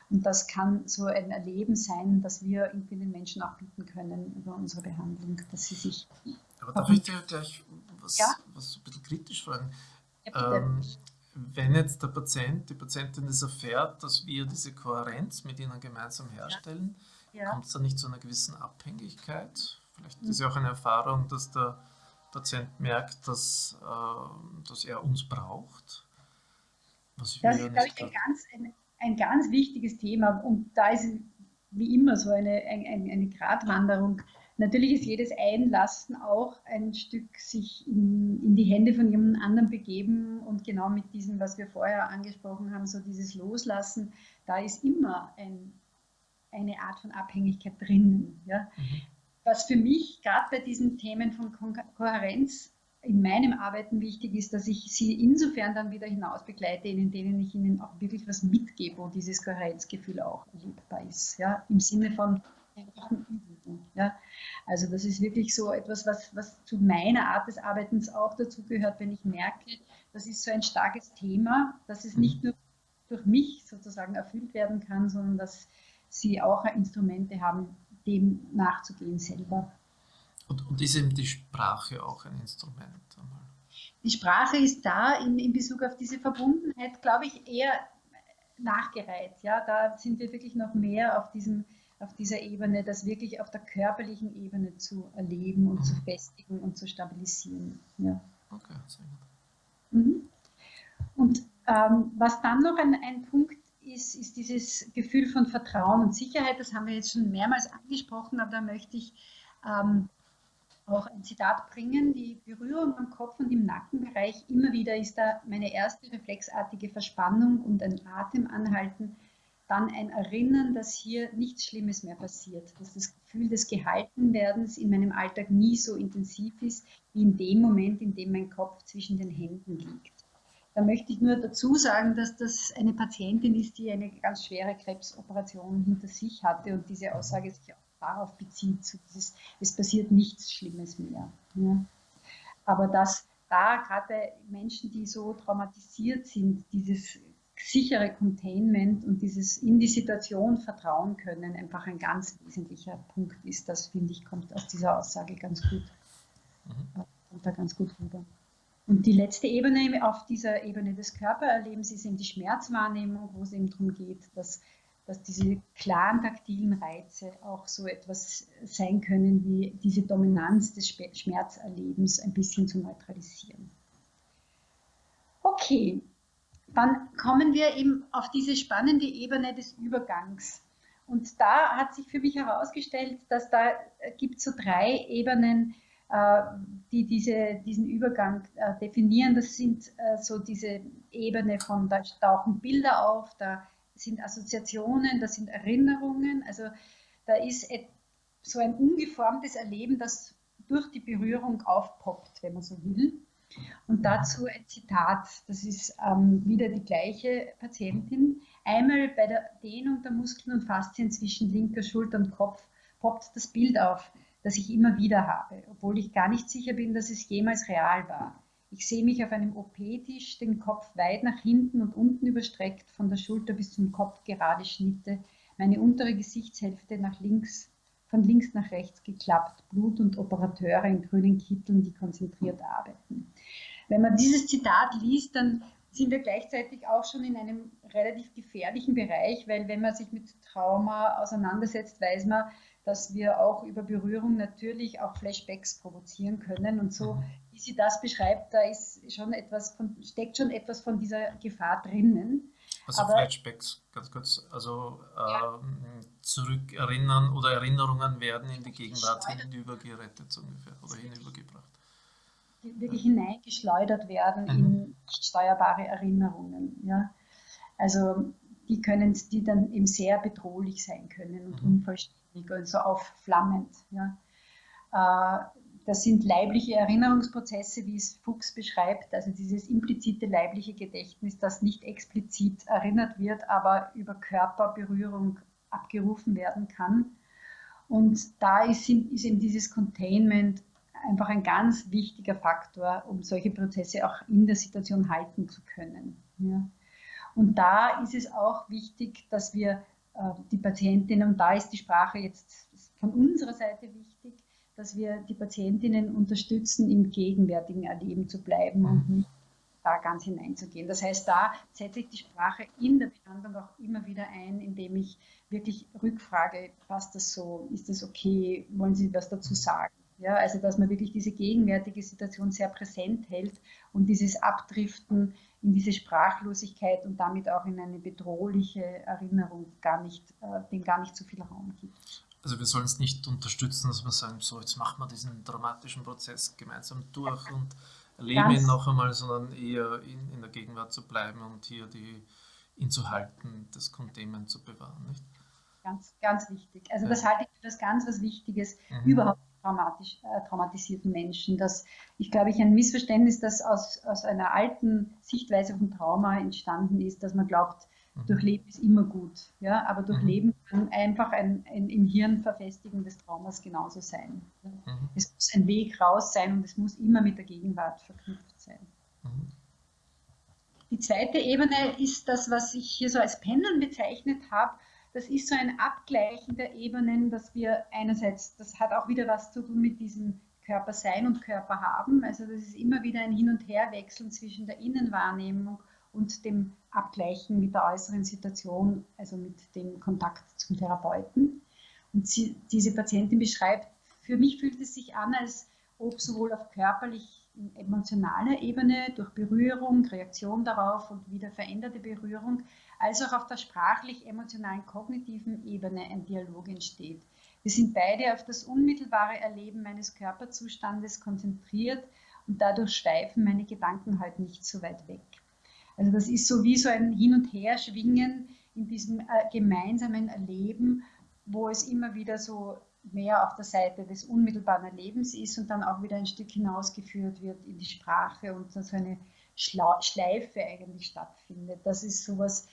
Und das kann so ein Erleben sein, das wir irgendwie den Menschen auch bieten können über unsere Behandlung, dass sie sich. Aber darf ich dir gleich was, ja? was ein bisschen kritisch fragen? Ja, ähm, wenn jetzt der Patient, die Patientin das erfährt, dass wir diese Kohärenz mit ihnen gemeinsam herstellen, ja. kommt es da nicht zu einer gewissen Abhängigkeit? Vielleicht ist ja auch eine Erfahrung, dass der Patient merkt, dass, äh, dass er uns braucht. Was das ist, glaube ich, ein ganz, ein, ein, ganz wichtiges Thema. Und da ist wie immer so eine, eine, eine Gratwanderung Natürlich ist jedes Einlassen auch ein Stück sich in, in, die Hände von jemand anderem begeben und genau mit diesem, was wir vorher angesprochen haben, so dieses Loslassen, da ist immer ein, eine Art von Abhängigkeit drinnen. Ja? Mhm. Was für mich gerade bei diesen Themen von Ko Kohärenz in meinem Arbeiten wichtig ist, dass ich sie insofern dann wieder hinaus begleite, in denen ich ihnen auch wirklich was mitgebe, wo dieses Kohärenzgefühl auch erlebbar ist. Ja? Im Sinne von einfachen Übungen. Ja? Also das ist wirklich so etwas, was, was zu meiner Art des Arbeitens auch dazugehört, wenn ich merke, das ist so ein starkes Thema, dass es nicht nur durch mich sozusagen erfüllt werden kann, sondern dass sie auch Instrumente haben, dem nachzugehen selber. Und, und ist eben die Sprache auch ein Instrument? Die Sprache ist da in, in Bezug auf diese Verbundenheit, glaube ich, eher nachgereiht. Ja, da sind wir wirklich noch mehr auf diesem auf dieser Ebene, das wirklich auf der körperlichen Ebene zu erleben und mhm. zu festigen und zu stabilisieren. Ja. Okay, sehr gut. Mhm. Und ähm, was dann noch ein, ein Punkt ist, ist dieses Gefühl von Vertrauen und Sicherheit. Das haben wir jetzt schon mehrmals angesprochen, aber da möchte ich ähm, auch ein Zitat bringen. Die Berührung am Kopf und im Nackenbereich, immer wieder ist da meine erste reflexartige Verspannung und ein Atemanhalten dann ein Erinnern, dass hier nichts Schlimmes mehr passiert, dass das Gefühl des Gehaltenwerdens in meinem Alltag nie so intensiv ist, wie in dem Moment, in dem mein Kopf zwischen den Händen liegt. Da möchte ich nur dazu sagen, dass das eine Patientin ist, die eine ganz schwere Krebsoperation hinter sich hatte und diese Aussage sich auch darauf bezieht, so dieses, es passiert nichts Schlimmes mehr. Ja. Aber dass da gerade Menschen, die so traumatisiert sind, dieses sichere Containment und dieses in die Situation vertrauen können einfach ein ganz wesentlicher Punkt ist. Das finde ich kommt aus dieser Aussage ganz gut, mhm. kommt da ganz gut rüber. Und die letzte Ebene auf dieser Ebene des Körpererlebens ist eben die Schmerzwahrnehmung, wo es eben darum geht, dass, dass diese klaren taktilen Reize auch so etwas sein können wie diese Dominanz des Schmerzerlebens ein bisschen zu neutralisieren. Okay, dann kommen wir eben auf diese spannende Ebene des Übergangs. Und da hat sich für mich herausgestellt, dass da äh, gibt es so drei Ebenen, äh, die diese, diesen Übergang äh, definieren. Das sind so diese Ebene von, da tauchen Bilder auf, da sind Assoziationen, da sind Erinnerungen. Also da ist so ein ungeformtes Erleben, das durch die Berührung aufpoppt, wenn man so will. Und dazu ein Zitat, das ist ähm, wieder die gleiche Patientin. Einmal bei der Dehnung der Muskeln und Faszien zwischen linker Schulter und Kopf poppt das Bild auf, das ich immer wieder habe, obwohl ich gar nicht sicher bin, dass es jemals real war. Ich sehe mich auf einem OP-Tisch, den Kopf weit nach hinten und unten überstreckt, von der Schulter bis zum Kopf gerade Schnitte, meine untere Gesichtshälfte nach links von links nach rechts geklappt, Blut und Operateure in grünen Kitteln, die konzentriert arbeiten. Wenn man dieses Zitat liest, dann sind wir gleichzeitig auch schon in einem relativ gefährlichen Bereich, weil wenn man sich mit Trauma auseinandersetzt, weiß man, dass wir auch über Berührung natürlich auch Flashbacks provozieren können. Und so, mhm. wie sie das beschreibt, da ist schon etwas von, steckt schon etwas von dieser Gefahr drinnen. Also Aber, Flashbacks, ganz kurz, also ja. ähm, zurückerinnern oder Erinnerungen werden in die Gegenwart hinübergerettet so ungefähr oder hinübergebracht. wirklich hineingeschleudert werden mhm. in steuerbare Erinnerungen. Ja? Also die können, die dann eben sehr bedrohlich sein können und mhm. unvollständig und so aufflammend. Ja? Äh, das sind leibliche Erinnerungsprozesse, wie es Fuchs beschreibt, also dieses implizite leibliche Gedächtnis, das nicht explizit erinnert wird, aber über Körperberührung abgerufen werden kann. Und da ist, ist eben dieses Containment einfach ein ganz wichtiger Faktor, um solche Prozesse auch in der Situation halten zu können. Ja. Und da ist es auch wichtig, dass wir äh, die Patientinnen, und da ist die Sprache jetzt von unserer Seite wichtig, dass wir die Patientinnen unterstützen, im gegenwärtigen Erleben zu bleiben und mhm. nicht da ganz hineinzugehen. Das heißt, da setze ich die Sprache in der Behandlung auch immer wieder ein, indem ich wirklich rückfrage, passt das so, ist das okay, wollen Sie was dazu sagen? Ja, also dass man wirklich diese gegenwärtige Situation sehr präsent hält und dieses Abdriften in diese Sprachlosigkeit und damit auch in eine bedrohliche Erinnerung gar nicht, äh, dem gar nicht so viel Raum gibt. Also wir sollen es nicht unterstützen, dass wir sagen, so jetzt machen wir diesen dramatischen Prozess gemeinsam durch und erleben Ganz ihn noch einmal, sondern eher in, in, der Gegenwart zu bleiben und hier die, ihn zu halten, das Containment zu bewahren. Nicht? Ganz, ganz wichtig. Also ja. das halte ich für das ganz was Wichtiges, mhm. überhaupt traumatisch, äh, traumatisierten Menschen. Das, ich glaube, ich ein Missverständnis, das aus, aus einer alten Sichtweise von Trauma entstanden ist, dass man glaubt, Mhm. Durchleben ist immer gut, ja, aber Durchleben mhm. kann einfach ein, ein, im Hirn Verfestigen des Traumas genauso sein. Mhm. Es muss ein Weg raus sein und es muss immer mit der Gegenwart verknüpft sein. Mhm. Die zweite Ebene ist das, was ich hier so als Pendeln bezeichnet habe. Das ist so ein Abgleichen der Ebenen, dass wir einerseits, das hat auch wieder was zu tun mit diesem Körper sein und Körper haben. Also das ist immer wieder ein Hin- und Herwechseln zwischen der Innenwahrnehmung und dem Abgleichen mit der äußeren Situation, also mit dem Kontakt zum Therapeuten. Und sie, diese Patientin beschreibt, für mich fühlt es sich an, als ob sowohl auf körperlich, emotionaler Ebene durch Berührung, Reaktion darauf und wieder veränderte Berührung, als auch auf der sprachlich-emotionalen, kognitiven Ebene ein Dialog entsteht. Wir sind beide auf das unmittelbare Erleben meines Körperzustandes konzentriert und dadurch schweifen meine Gedanken halt nicht so weit weg. Also das ist so wie so ein Hin- und Herschwingen in diesem äh, gemeinsamen Erleben, wo es immer wieder so mehr auf der Seite des unmittelbaren Erlebens ist und dann auch wieder ein Stück hinausgeführt wird in die Sprache und so eine Schleife eigentlich stattfindet. Das ist sowas,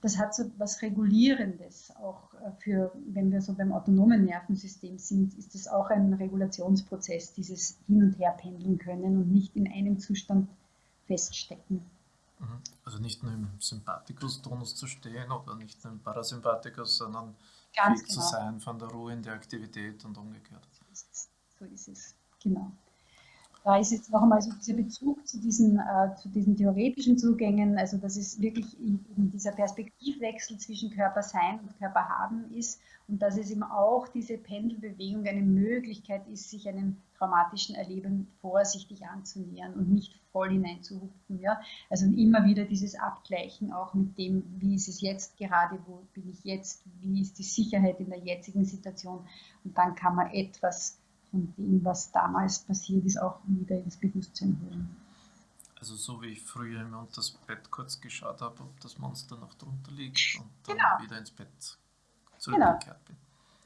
das hat so was Regulierendes. Auch äh, für, wenn wir so beim autonomen Nervensystem sind, ist das auch ein Regulationsprozess, dieses Hin- und Herpendeln können und nicht in einem Zustand feststecken. Mhm. Also nicht nur im Sympathikus-Tonus zu stehen oder nicht nur im Parasympathikus, sondern Ganz genau. zu sein von der Ruhe in der Aktivität und umgekehrt. So ist es, genau da ist jetzt noch einmal so dieser Bezug zu diesen, äh, zu diesen theoretischen Zugängen, also dass es wirklich in, in dieser Perspektivwechsel zwischen Körpersein und Körperhaben ist und dass es eben auch diese Pendelbewegung eine Möglichkeit ist, sich einem traumatischen Erleben vorsichtig anzunähern und nicht voll hineinzuhupfen. Ja? Also immer wieder dieses Abgleichen auch mit dem, wie ist es jetzt gerade, wo bin ich jetzt, wie ist die Sicherheit in der jetzigen Situation und dann kann man etwas von dem, was damals passiert ist, auch wieder ins Bewusstsein holen. Also so wie ich früher immer unter das Bett kurz geschaut habe, ob das Monster noch drunter liegt und dann genau. wieder ins Bett zurückgekehrt genau. bin.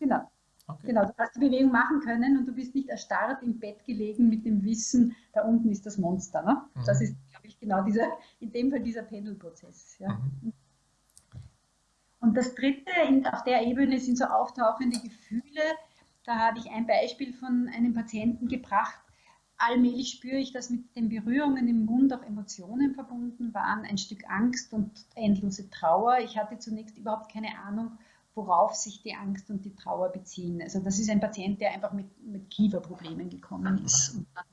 Genau. Okay. Genau, du hast die Bewegung machen können und du bist nicht erstarrt im Bett gelegen mit dem Wissen, da unten ist das Monster. Ne? Mhm. Das ist, glaube ich, genau dieser, in dem Fall dieser Pendelprozess. Ja. Mhm. Und das dritte, in, auf der Ebene sind so auftauchende Gefühle, da habe ich ein Beispiel von einem Patienten gebracht. Allmählich spüre ich, dass mit den Berührungen im Mund auch Emotionen verbunden waren, ein Stück Angst und endlose Trauer. Ich hatte zunächst überhaupt keine Ahnung, worauf sich die Angst und die Trauer beziehen. Also das ist ein Patient, der einfach mit, mit Kieferproblemen gekommen ist und dann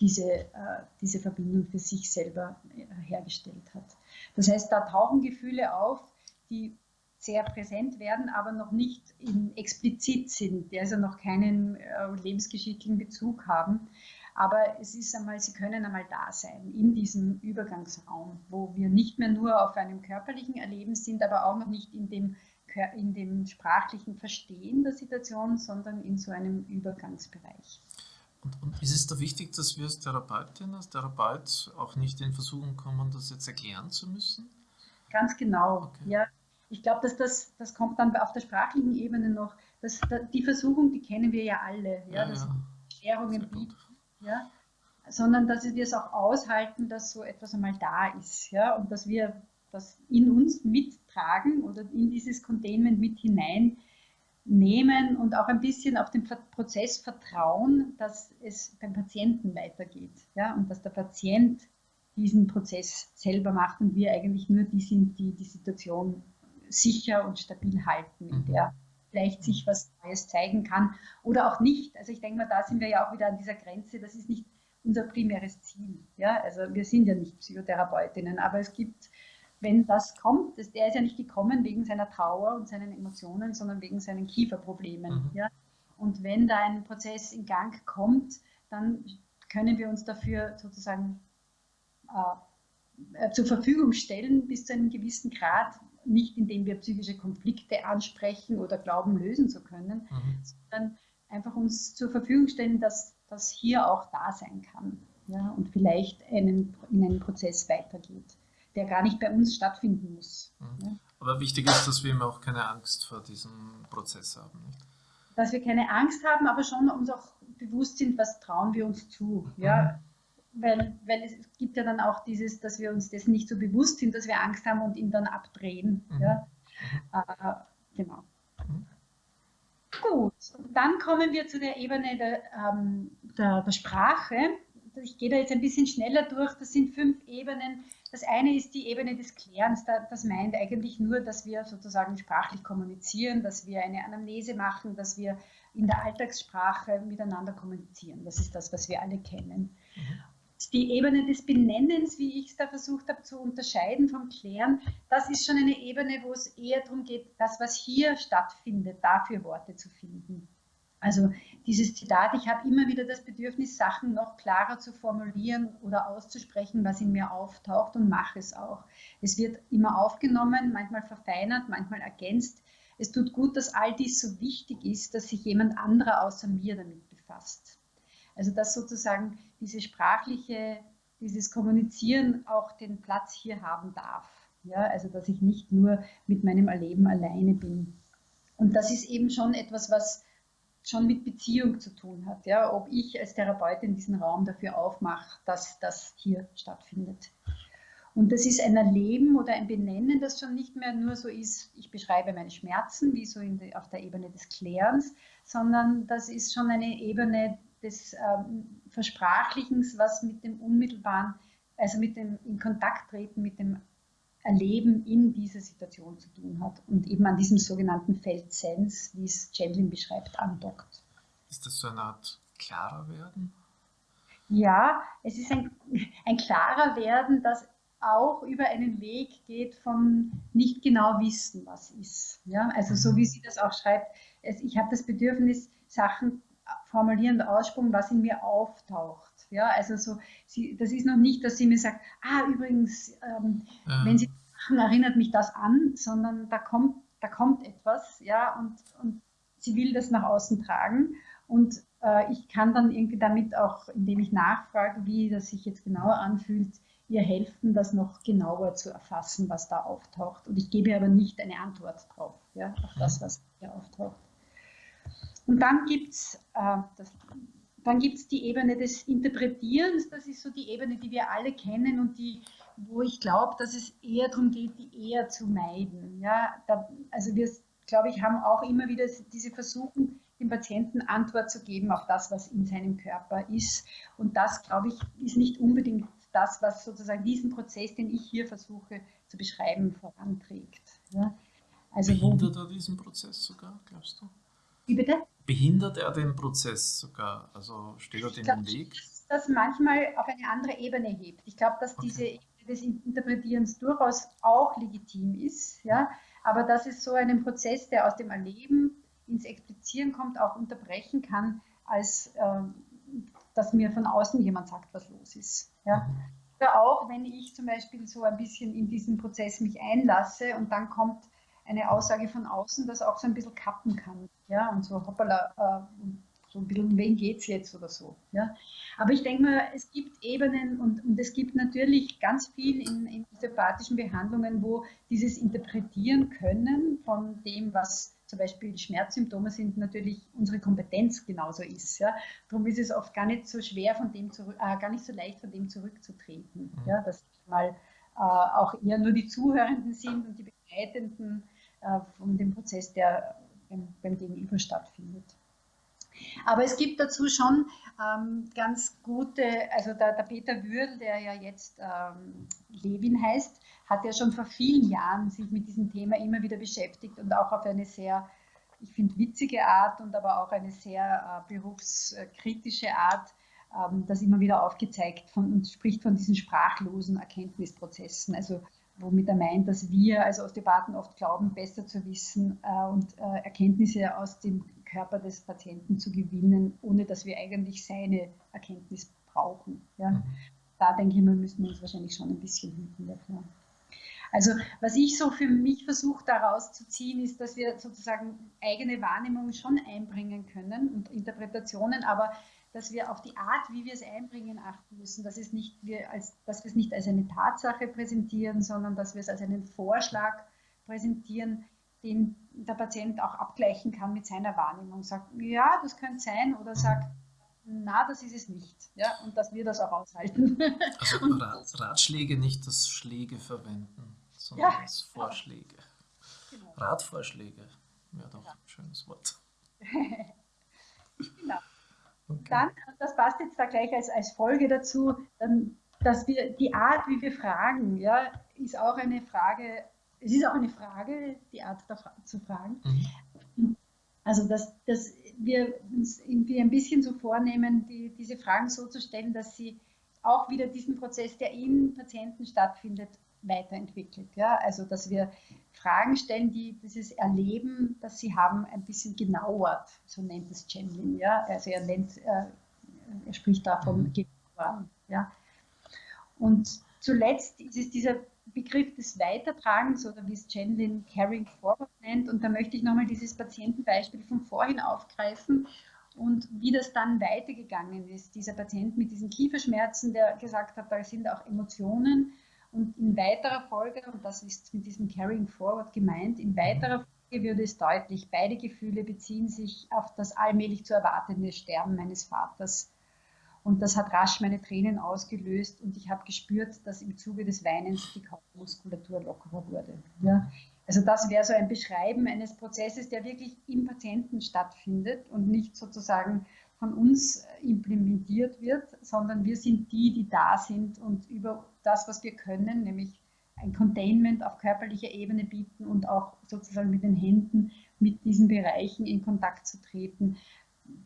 diese, äh, diese Verbindung für sich selber äh, hergestellt hat. Das heißt, da tauchen Gefühle auf, die sehr präsent werden, aber noch nicht explizit sind, die also noch keinen äh, lebensgeschichtlichen Bezug haben. Aber es ist einmal, sie können einmal da sein in diesem Übergangsraum, wo wir nicht mehr nur auf einem körperlichen Erleben sind, aber auch noch nicht in dem, in dem sprachlichen Verstehen der Situation, sondern in so einem Übergangsbereich. Und, und, ist es da wichtig, dass wir als Therapeutin, als Therapeut auch nicht in Versuchung kommen, das jetzt erklären zu müssen? Ganz genau, okay. ja. Ich glaube, dass das, das kommt dann auf der sprachlichen Ebene noch. Das, die Versuchung, die kennen wir ja alle, ja, ja dass ja. Erklärungen bieten, ja, sondern dass wir es auch aushalten, dass so etwas einmal da ist, ja, und dass wir das in uns mittragen oder in dieses Containment mit hinein nehmen und auch ein bisschen auf den Prozess vertrauen, dass es beim Patienten weitergeht ja, und dass der Patient diesen Prozess selber macht und wir eigentlich nur die sind, die die Situation sicher und stabil halten, in der mhm. vielleicht sich was Neues zeigen kann oder auch nicht. Also ich denke mal, da sind wir ja auch wieder an dieser Grenze, das ist nicht unser primäres Ziel. Ja? Also wir sind ja nicht Psychotherapeutinnen, aber es gibt wenn das kommt, das, der ist ja nicht gekommen wegen seiner Trauer und seinen Emotionen, sondern wegen seinen Kieferproblemen. Mhm. Ja? Und wenn da ein Prozess in Gang kommt, dann können wir uns dafür sozusagen äh, äh, zur Verfügung stellen bis zu einem gewissen Grad, nicht indem wir psychische Konflikte ansprechen oder glauben, lösen zu können, mhm. sondern einfach uns zur Verfügung stellen, dass das hier auch da sein kann ja, und vielleicht einen, in einen Prozess weitergeht der gar nicht bei uns stattfinden muss. Mhm. Aber wichtig ist, dass wir eben auch keine Angst vor diesem Prozess haben. Nicht? Dass wir keine Angst haben, aber schon uns auch bewusst sind, was trauen wir uns zu. Mhm. Ja? Weil, weil es gibt ja dann auch dieses, dass wir uns dessen nicht so bewusst sind, dass wir Angst haben und ihn dann abdrehen. Mhm. Ja? Äh, genau. Mhm. Gut, dann kommen wir zu der Ebene der, ähm, der, der Sprache. Ich gehe da jetzt ein bisschen schneller durch. Das sind fünf Ebenen, das eine ist die Ebene des Klärens. Das meint eigentlich nur, dass wir sozusagen sprachlich kommunizieren, dass wir eine Anamnese machen, dass wir in der Alltagssprache miteinander kommunizieren. Das ist das, was wir alle kennen. Mhm. Die Ebene des Benennens, wie ich es da versucht habe zu unterscheiden vom Klären, das ist schon eine Ebene, wo es eher darum geht, das, was hier stattfindet, dafür Worte zu finden. Also dieses Zitat, ich habe immer wieder das Bedürfnis, Sachen noch klarer zu formulieren oder auszusprechen, was in mir auftaucht und mache es auch. Es wird immer aufgenommen, manchmal verfeinert, manchmal ergänzt. Es tut gut, dass all dies so wichtig ist, dass sich jemand anderer außer mir damit befasst. Also dass sozusagen diese sprachliche, dieses Kommunizieren auch den Platz hier haben darf. Ja, also dass ich nicht nur mit meinem Erleben alleine bin. Und das ist eben schon etwas, was schon mit Beziehung zu tun hat. Ja? Ob ich als Therapeutin diesen Raum dafür aufmache, dass das hier stattfindet. Und das ist ein Erleben oder ein Benennen, das schon nicht mehr nur so ist, ich beschreibe meine Schmerzen, wie so die, auf der Ebene des Klärens, sondern das ist schon eine Ebene des ähm, Versprachlichens, was mit dem unmittelbaren, also mit dem in Kontakt treten mit dem Erleben in dieser Situation zu tun hat und eben an diesem sogenannten Feldsens, wie es Chandlin beschreibt, andockt. Ist das so eine Art klarer werden? Ja, es ist ein, ein klarer werden, das auch über einen Weg geht von nicht genau wissen, was ist. Ja, also so wie sie das auch schreibt, es, ich habe das Bedürfnis, Sachen formulieren und ausspucken, was in mir auftaucht. Ja, also so, sie, das ist noch nicht, dass sie mir sagt, ah, übrigens, ähm, ja. wenn sie machen, erinnert mich das an, sondern da kommt, da kommt etwas, ja, und, und sie will das nach außen tragen. Und äh, ich kann dann irgendwie damit auch, indem ich nachfrage, wie das sich jetzt genauer anfühlt, ihr helfen, das noch genauer zu erfassen, was da auftaucht. Und ich gebe aber nicht eine Antwort drauf, ja, auf das, was hier auftaucht. Und dann gibt es äh, dann gibt es die Ebene des Interpretierens, das ist so die Ebene, die wir alle kennen und die, wo ich glaube, dass es eher darum geht, die eher zu meiden. Ja, da, also wir, glaube ich, haben auch immer wieder diese Versuchen, dem Patienten Antwort zu geben auf das, was in seinem Körper ist. Und das, glaube ich, ist nicht unbedingt das, was sozusagen diesen Prozess, den ich hier versuche zu beschreiben, voranträgt. Ja, also Behindert er diesen Prozess sogar, glaubst du? Wie bitte? Behindert er den Prozess sogar? Also steht er dem im Weg? Dass das manchmal auf eine andere Ebene hebt. Ich glaube, dass okay. diese Ebene des Interpretierens durchaus auch legitim ist, ja, aber dass es so einen Prozess, der aus dem Erleben ins Explizieren kommt, auch unterbrechen kann, als äh, dass mir von außen jemand sagt, was los ist. Ja. Mhm. Oder auch, wenn ich zum Beispiel so ein bisschen in diesen Prozess mich einlasse und dann kommt eine Aussage von außen, das auch so ein bisschen kappen kann. Ja, und so hoppala, äh, so ein bisschen, um wen geht es jetzt oder so. Ja. Aber ich denke mal, es gibt Ebenen und, und es gibt natürlich ganz viel in, in osteopathischen Behandlungen, wo dieses Interpretieren können von dem, was zum Beispiel Schmerzsymptome sind, natürlich unsere Kompetenz genauso ist. Ja. Darum ist es oft gar nicht so schwer von dem zurück, äh, gar nicht so leicht von dem zurückzutreten. Mhm. Ja, dass mal äh, auch eher nur die Zuhörenden sind und die Äh, von dem Prozess, der beim, beim Gegenüber stattfindet. Aber es gibt dazu schon ähm, ganz gute, also der, der, Peter Würl, der ja jetzt ähm, Levin heißt, hat ja schon vor vielen Jahren sich mit diesem Thema immer wieder beschäftigt und auch auf eine sehr, ich finde, witzige Art und aber auch eine sehr äh, berufskritische Art ähm, das immer wieder aufgezeigt von, und spricht von diesen sprachlosen Erkenntnisprozessen. Also womit er meint, dass wir als Osteopathen oft glauben, besser zu wissen äh, und äh, Erkenntnisse aus dem Körper des Patienten zu gewinnen, ohne dass wir eigentlich seine Erkenntnis brauchen. Ja? Mhm. Da denke ich mal, müssen wir uns wahrscheinlich schon ein bisschen hüten dafür. Also was ich so für mich versuche daraus zu ziehen, ist, dass wir sozusagen eigene Wahrnehmungen schon einbringen können und Interpretationen, aber dass wir auf die Art, wie wir es einbringen, achten müssen, dass, es nicht, wir als, dass wir es nicht als eine Tatsache präsentieren, sondern dass wir es als einen Vorschlag präsentieren, den der Patient auch abgleichen kann mit seiner Wahrnehmung. Sagt, ja, das könnte sein, oder sagt, na, das ist es nicht. Ja, und dass wir das auch aushalten. Also Ratschläge nicht als Schläge verwenden, sondern ja, als Vorschläge. Genau. Ratvorschläge wäre doch ein schönes Wort. genau. Okay. Dann, das passt jetzt da gleich als, als Folge dazu, dass wir die Art, wie wir fragen, ja, ist auch eine Frage, es ist auch eine Frage, die Art zu fragen. Mhm. Also, dass, dass wir uns irgendwie ein bisschen so vornehmen, die, diese Fragen so zu stellen, dass sie auch wieder diesen Prozess, der in Patienten stattfindet, weiterentwickelt. Ja? Also, dass wir Fragen stellen, die dieses Erleben, das sie haben, ein bisschen genauert, so nennt es Chandlin. Ja? Also er, nennt, äh, er spricht da von mhm. Genauern. Ja? Und zuletzt ist es dieser Begriff des Weitertragens oder wie es Chandlin Carrying Forward nennt. Und da möchte ich nochmal dieses Patientenbeispiel von vorhin aufgreifen und wie das dann weitergegangen ist. Dieser Patient mit diesen Kieferschmerzen, der gesagt hat, da sind auch Emotionen und in weiterer Folge, und das ist mit diesem Carrying Forward gemeint, in weiterer Folge würde es deutlich, beide Gefühle beziehen sich auf das allmählich zu erwartende Sterben meines Vaters. Und das hat rasch meine Tränen ausgelöst und ich habe gespürt, dass im Zuge des Weinens die Kaumuskulatur lockerer wurde. Ja? Also das wäre so ein Beschreiben eines Prozesses, der wirklich im Patienten stattfindet und nicht sozusagen von uns implementiert wird, sondern wir sind die, die da sind und über das, was wir können, nämlich ein Containment auf körperlicher Ebene bieten und auch sozusagen mit den Händen mit diesen Bereichen in Kontakt zu treten,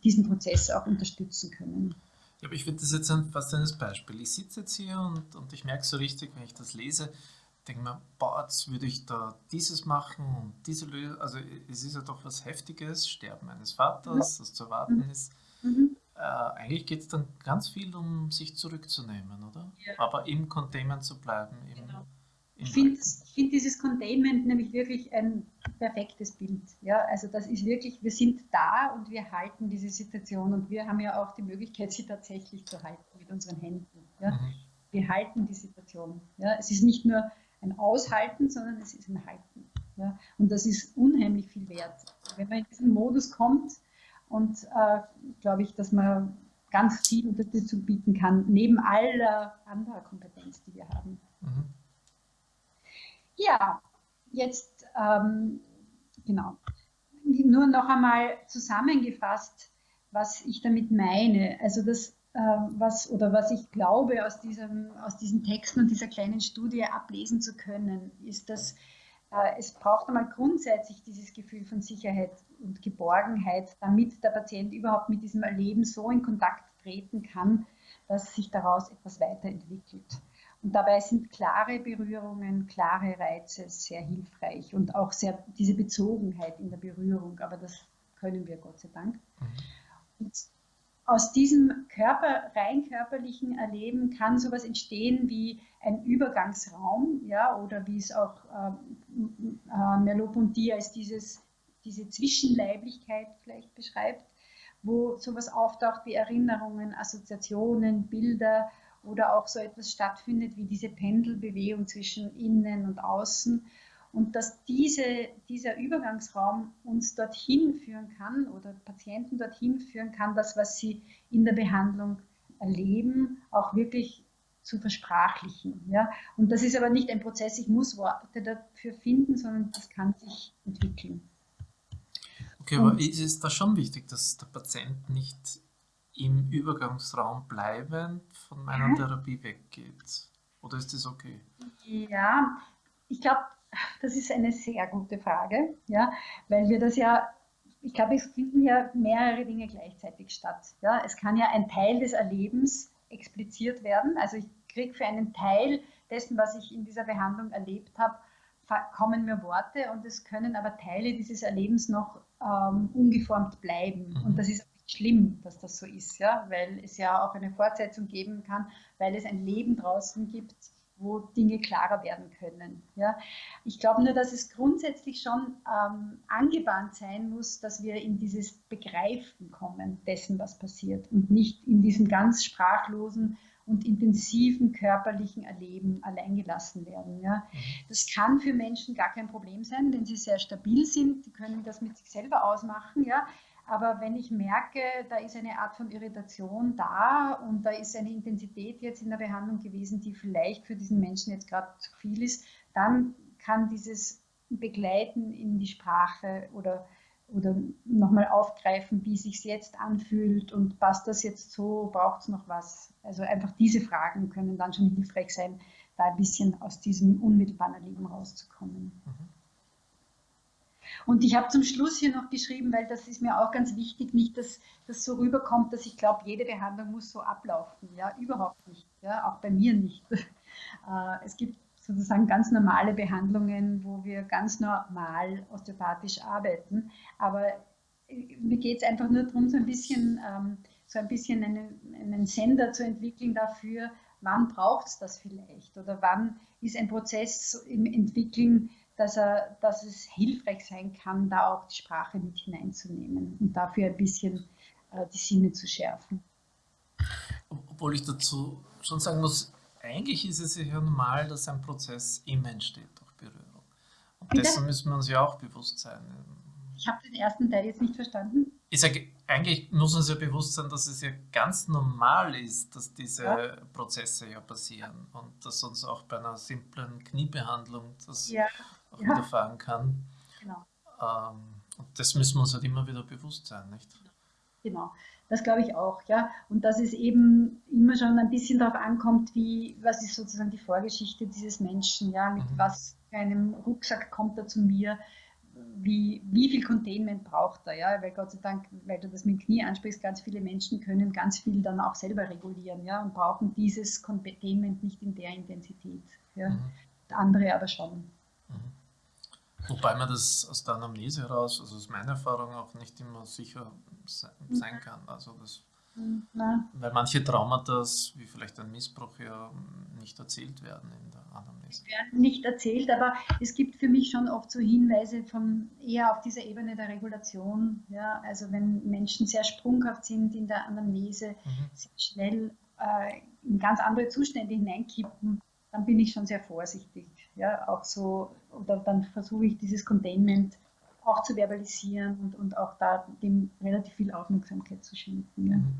diesen Prozess auch unterstützen können. Ja, aber ich finde das jetzt fast ein Beispiel. Ich sitze jetzt hier und, und ich merke so richtig, wenn ich das lese, denke mir, boah, jetzt würde ich da dieses machen und diese Lösung. Also es ist ja doch was Heftiges, Sterben eines Vaters, das zu erwarten mhm. ist. Mhm äh, eigentlich geht es dann ganz viel um sich zurückzunehmen, oder? Ja. Aber im Containment zu bleiben. Genau. ich finde find dieses Containment nämlich wirklich ein perfektes Bild. Ja? Also das ist wirklich, wir sind da und wir halten diese Situation und wir haben ja auch die Möglichkeit, sie tatsächlich zu halten mit unseren Händen. Ja? Mhm. Wir halten die Situation. Ja? Es ist nicht nur ein Aushalten, sondern es ist ein Halten. Ja? Und das ist unheimlich viel wert. Wenn man in diesen Modus kommt, und äh, glaube ich, dass man ganz viel Unterstützung bieten kann, neben aller anderer Kompetenz, die wir haben. Mhm. Ja, jetzt ähm, genau. Nur noch einmal zusammengefasst, was ich damit meine. Also das, äh, was oder was ich glaube aus, diesem, aus diesen Texten und dieser kleinen Studie ablesen zu können, ist, dass es braucht einmal grundsätzlich dieses Gefühl von Sicherheit und Geborgenheit, damit der Patient überhaupt mit diesem Erleben so in Kontakt treten kann, dass sich daraus etwas weiterentwickelt. Und dabei sind klare Berührungen, klare Reize sehr hilfreich und auch sehr diese Bezogenheit in der Berührung, aber das können wir Gott sei Dank. Mhm. Und aus diesem Körper, rein körperlichen Erleben kann sowas entstehen wie ein Übergangsraum, ja, oder wie es auch äh, äh, Merleau-Ponty als dieses, diese Zwischenleiblichkeit vielleicht beschreibt, wo sowas auftaucht wie Erinnerungen, Assoziationen, Bilder oder auch so etwas stattfindet wie diese Pendelbewegung zwischen innen und außen. Und dass diese, dieser Übergangsraum uns dorthin führen kann oder Patienten dorthin führen kann, das, was sie in der Behandlung erleben, auch wirklich zu versprachlichen. Ja? Und das ist aber nicht ein Prozess, ich muss Worte dafür finden, sondern das kann sich entwickeln. Okay, aber ist es da schon wichtig, dass der Patient nicht im Übergangsraum bleibend von meiner ja. Therapie weggeht? Oder ist das okay? Ja, ich glaube, das ist eine sehr gute Frage, ja, weil wir das ja, ich glaube, es finden ja mehrere Dinge gleichzeitig statt. Ja. Es kann ja ein Teil des Erlebens expliziert werden. Also ich kriege für einen Teil dessen, was ich in dieser Behandlung erlebt habe, kommen mir Worte und es können aber Teile dieses Erlebens noch ähm, ungeformt bleiben. Mhm. Und das ist schlimm, dass das so ist, ja, weil es ja auch eine Fortsetzung geben kann, weil es ein Leben draußen gibt, wo Dinge klarer werden können. Ja. Ich glaube nur, dass es grundsätzlich schon ähm, angebahnt sein muss, dass wir in dieses Begreifen kommen dessen, was passiert und nicht in diesem ganz sprachlosen und intensiven körperlichen Erleben alleingelassen werden. Ja. Mhm. Das kann für Menschen gar kein Problem sein, wenn sie sehr stabil sind, die können das mit sich selber ausmachen. Ja. Aber wenn ich merke, da ist eine Art von Irritation da und da ist eine Intensität jetzt in der Behandlung gewesen, die vielleicht für diesen Menschen jetzt gerade zu viel ist, dann kann dieses Begleiten in die Sprache oder, oder nochmal aufgreifen, wie sich jetzt anfühlt und passt das jetzt so, braucht es noch was. Also einfach diese Fragen können dann schon hilfreich sein, da ein bisschen aus diesem unmittelbaren Erleben rauszukommen. Mhm. Und ich habe zum Schluss hier noch geschrieben, weil das ist mir auch ganz wichtig, nicht, dass das so rüberkommt, dass ich glaube, jede Behandlung muss so ablaufen. Ja, überhaupt nicht. Ja, auch bei mir nicht. Äh, es gibt sozusagen ganz normale Behandlungen, wo wir ganz normal osteopathisch arbeiten. Aber äh, mir geht es einfach nur darum, so ein bisschen, ähm, so ein bisschen einen, einen Sender zu entwickeln dafür, wann braucht es das vielleicht oder wann ist ein Prozess im Entwickeln dass, er, dass es hilfreich sein kann, da auch die Sprache mit hineinzunehmen und dafür ein bisschen äh, die Sinne zu schärfen. Obwohl ich dazu schon sagen muss, eigentlich ist es ja normal, dass ein Prozess immer entsteht durch Berührung. Und Bitte? dessen müssen wir uns ja auch bewusst sein. Ich habe den ersten Teil jetzt nicht verstanden. Ich sage, eigentlich muss uns ja bewusst sein, dass es ja ganz normal ist, dass diese ja. Prozesse ja passieren und dass uns auch bei einer simplen Kniebehandlung das ja ja. widerfahren kann. Genau. Ähm, und das müssen wir uns halt immer wieder bewusst sein, nicht? Genau, das glaube ich auch, ja. Und dass es eben immer schon ein bisschen darauf ankommt, wie, was ist sozusagen die Vorgeschichte dieses Menschen, ja, mit mhm. was für einem Rucksack kommt er zu mir, wie, wie viel Containment braucht er, ja, weil Gott sei Dank, weil du das mit dem Knie ansprichst, ganz viele Menschen können ganz viel dann auch selber regulieren, ja, und brauchen dieses Containment nicht in der Intensität, ja. Mhm. Andere aber schon. Mhm. Wobei man das aus der Anamnese heraus, also aus meiner Erfahrung auch nicht immer sicher mhm. sein kann. Also das, Nein. Weil manche Traumata, wie vielleicht ein Missbrauch, ja nicht erzählt werden in der Anamnese. Werden nicht erzählt, aber es gibt für mich schon oft so Hinweise von eher auf dieser Ebene der Regulation. Ja? Also wenn Menschen sehr sprunghaft sind in der Anamnese, mhm. sehr schnell äh, in ganz andere Zustände hineinkippen, dann bin ich schon sehr vorsichtig. Ja, auch so, oder dann versuche ich dieses Containment auch zu verbalisieren und, und auch da dem relativ viel Aufmerksamkeit zu schenken. Ja. Mhm.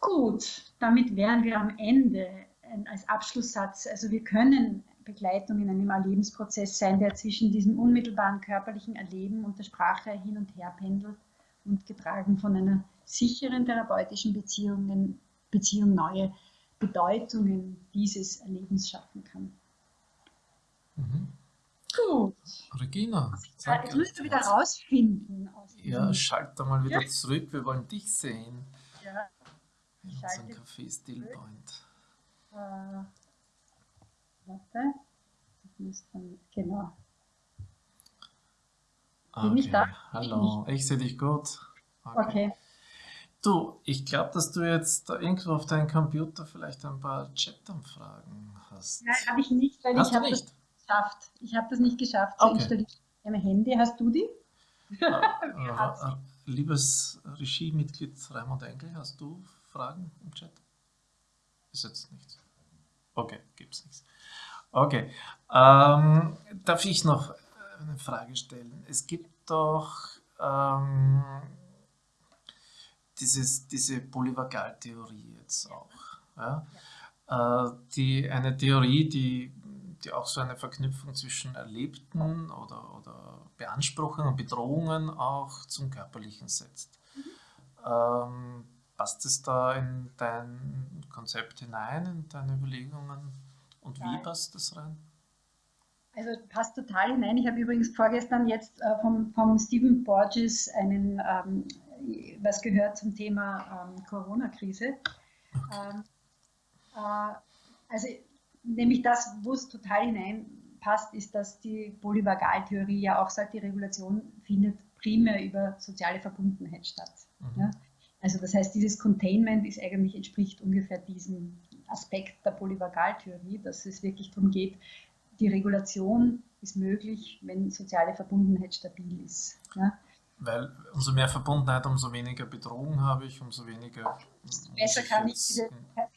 Gut, damit wären wir am Ende als Abschlusssatz. Also wir können Begleitung in einem Erlebensprozess sein, der zwischen diesem unmittelbaren körperlichen Erleben und der Sprache hin und her pendelt und getragen von einer sicheren therapeutischen Beziehung, Beziehung neue Bedeutungen dieses Erlebens schaffen kann. Mhm. Gut. Regina, sag jetzt müsst du wieder rausfinden. ja, schalt da mal wieder ja. zurück, wir wollen dich sehen. Ja. In unserem Café Stillpoint. Äh, warte. Dann, genau. Bin okay. ich da? Hallo, ich, ich sehe dich gut. Okay. okay. Du, ich glaube, dass du jetzt da irgendwo auf deinem Computer vielleicht ein paar Chat-Anfragen hast. Nein, habe ich nicht, weil hast ich habe das geschafft. Ich habe das nicht geschafft zu okay. installieren am Handy. Hast du die? äh, liebes Regiemitglied Raimund Engel, hast du Fragen im Chat? Ist jetzt nichts. Okay, gibt es nichts. Okay. Ähm, darf ich noch eine Frage stellen? Es gibt doch ähm, dieses, diese Polyvagaltheorie jetzt auch. Ja? Äh, die, eine Theorie, die, die auch so eine Verknüpfung zwischen Erlebten oder, oder Beanspruchungen und Bedrohungen auch zum Körperlichen setzt. Mhm. Ähm, passt es da in dein Konzept hinein, in deine Überlegungen? Und wie passt das rein? Also passt total hinein. Ich habe übrigens vorgestern jetzt äh, vom, vom Stephen Borges einen, ähm, was gehört zum Thema ähm, Corona-Krise. Ähm, äh, also nämlich das, wo es total hineinpasst, ist, dass die Polyvagaltheorie ja auch sagt, die Regulation findet primär über soziale Verbundenheit statt. Mhm. Ja? Also das heißt, dieses Containment ist eigentlich entspricht ungefähr diesem Aspekt der Polyvagaltheorie, dass es wirklich darum geht, die Regulation ist möglich, wenn soziale Verbundenheit stabil ist. Ja? Weil umso mehr Verbundenheit, umso weniger Bedrohung habe ich, umso weniger. Besser kann ich, diese,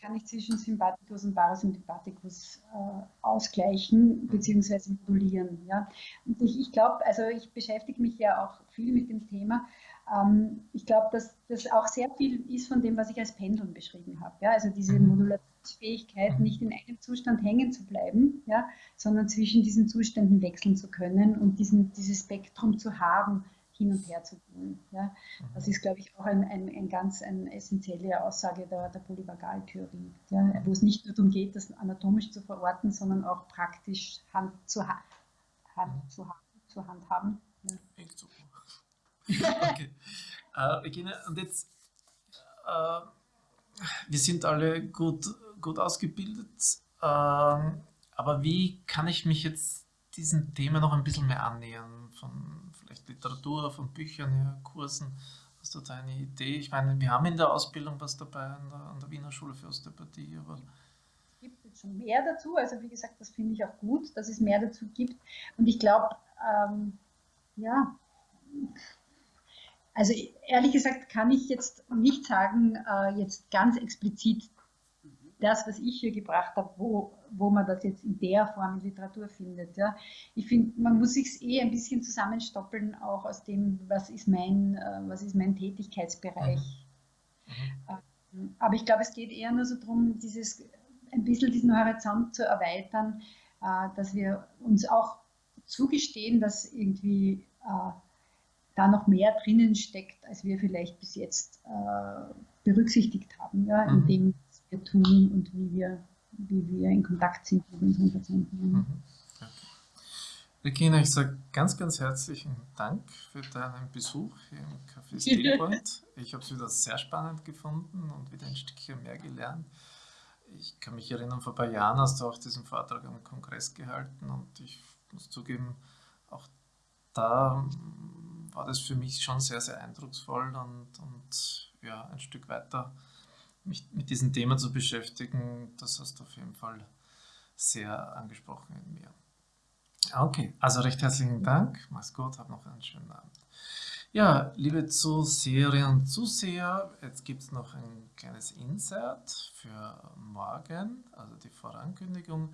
kann ich zwischen Sympathikus und Parasympathikus äh, ausgleichen bzw. modulieren. Ja? Und ich, ich glaube, also ich beschäftige mich ja auch viel mit dem Thema. Ähm, ich glaube, dass das auch sehr viel ist von dem, was ich als Pendeln beschrieben habe. Ja? Also diese mhm. Modulationsfähigkeit, nicht in einem Zustand hängen zu bleiben, ja? sondern zwischen diesen Zuständen wechseln zu können und diesen, dieses Spektrum zu haben, hin und her zu gehen. Ja? Das ist, glaube ich, auch ein, ein, ein ganz eine essentielle Aussage der, der Polyvagaltheorie, ja? wo es nicht nur darum geht, das anatomisch zu verorten, sondern auch praktisch Hand zu, ha Hand zu, ha zu handhaben. Ja. okay. Äh, Regina, und jetzt, äh, wir sind alle gut, gut ausgebildet, äh, aber wie kann ich mich jetzt diesem Thema noch ein bisschen mehr annähern? Von Literatur, von Büchern her, Kursen? Hast du da eine Idee? Ich meine, wir haben in der Ausbildung was dabei an der, an der Wiener Schule für Osteopathie, aber es gibt jetzt schon mehr dazu. Also wie gesagt, das finde ich auch gut, dass es mehr dazu gibt. Und ich glaube, ähm, ja, also ehrlich gesagt kann ich jetzt nicht sagen, äh, jetzt ganz explizit das, was ich hier gebracht habe, wo, wo man das jetzt in der Form in Literatur findet. Ja. Ich finde, man muss sich eh ein bisschen zusammenstoppeln, auch aus dem, was ist mein, äh, was ist mein Tätigkeitsbereich. Mhm. Mhm. Aber ich glaube, es geht eher nur so darum, dieses, ein bisschen diesen Horizont zu erweitern, äh, dass wir uns auch zugestehen, dass irgendwie äh, da noch mehr drinnen steckt, als wir vielleicht bis jetzt berücksichtigt haben, ja, in mhm. dem, was wir tun und wie wir, wie wir in Kontakt sind mit unseren Patienten. Mhm. Okay. Regina, ich sage ganz, ganz herzlichen Dank für deinen Besuch hier im Café Stillpoint. Ich habe es wieder sehr spannend gefunden und wieder ein Stückchen mehr gelernt. Ich kann mich erinnern, vor ein paar Jahren hast du auch diesen Vortrag am Kongress gehalten und ich muss zugeben, auch da war das für mich schon sehr, sehr eindrucksvoll und, und ja, ein Stück weiter mich mit diesem Thema zu beschäftigen, das hast du auf jeden Fall sehr angesprochen in mir. Okay, also recht herzlichen Dank. Mach's gut, hab noch einen schönen Abend. Ja, liebe Zuseherinnen und Zuseher, jetzt gibt es noch ein kleines Insert für morgen, also die Vorankündigung.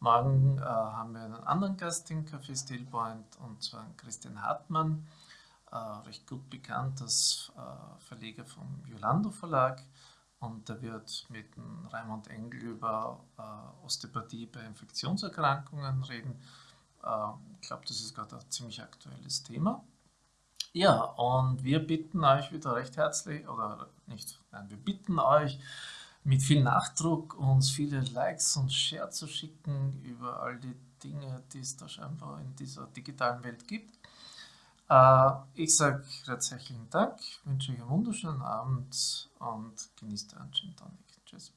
Morgen äh, haben wir einen anderen Gast im Café Stillpoint und zwar Christian Hartmann äh, recht gut bekannt als äh, Verleger vom Yolando Verlag und der wird mit Raimund Engel über äh, Osteopathie bei Infektionserkrankungen reden. Äh, ich glaube, das ist gerade ein ziemlich aktuelles Thema. Ja, und wir bitten euch wieder recht herzlich, oder nicht, nein, wir bitten euch mit viel Nachdruck uns viele Likes und Share zu schicken über all die Dinge, die es da scheinbar in dieser digitalen Welt gibt. Äh, ich sage recht herzlichen Dank, wünsche euch einen wunderschönen Abend und genießt euren Gin Tonic. Tschüss.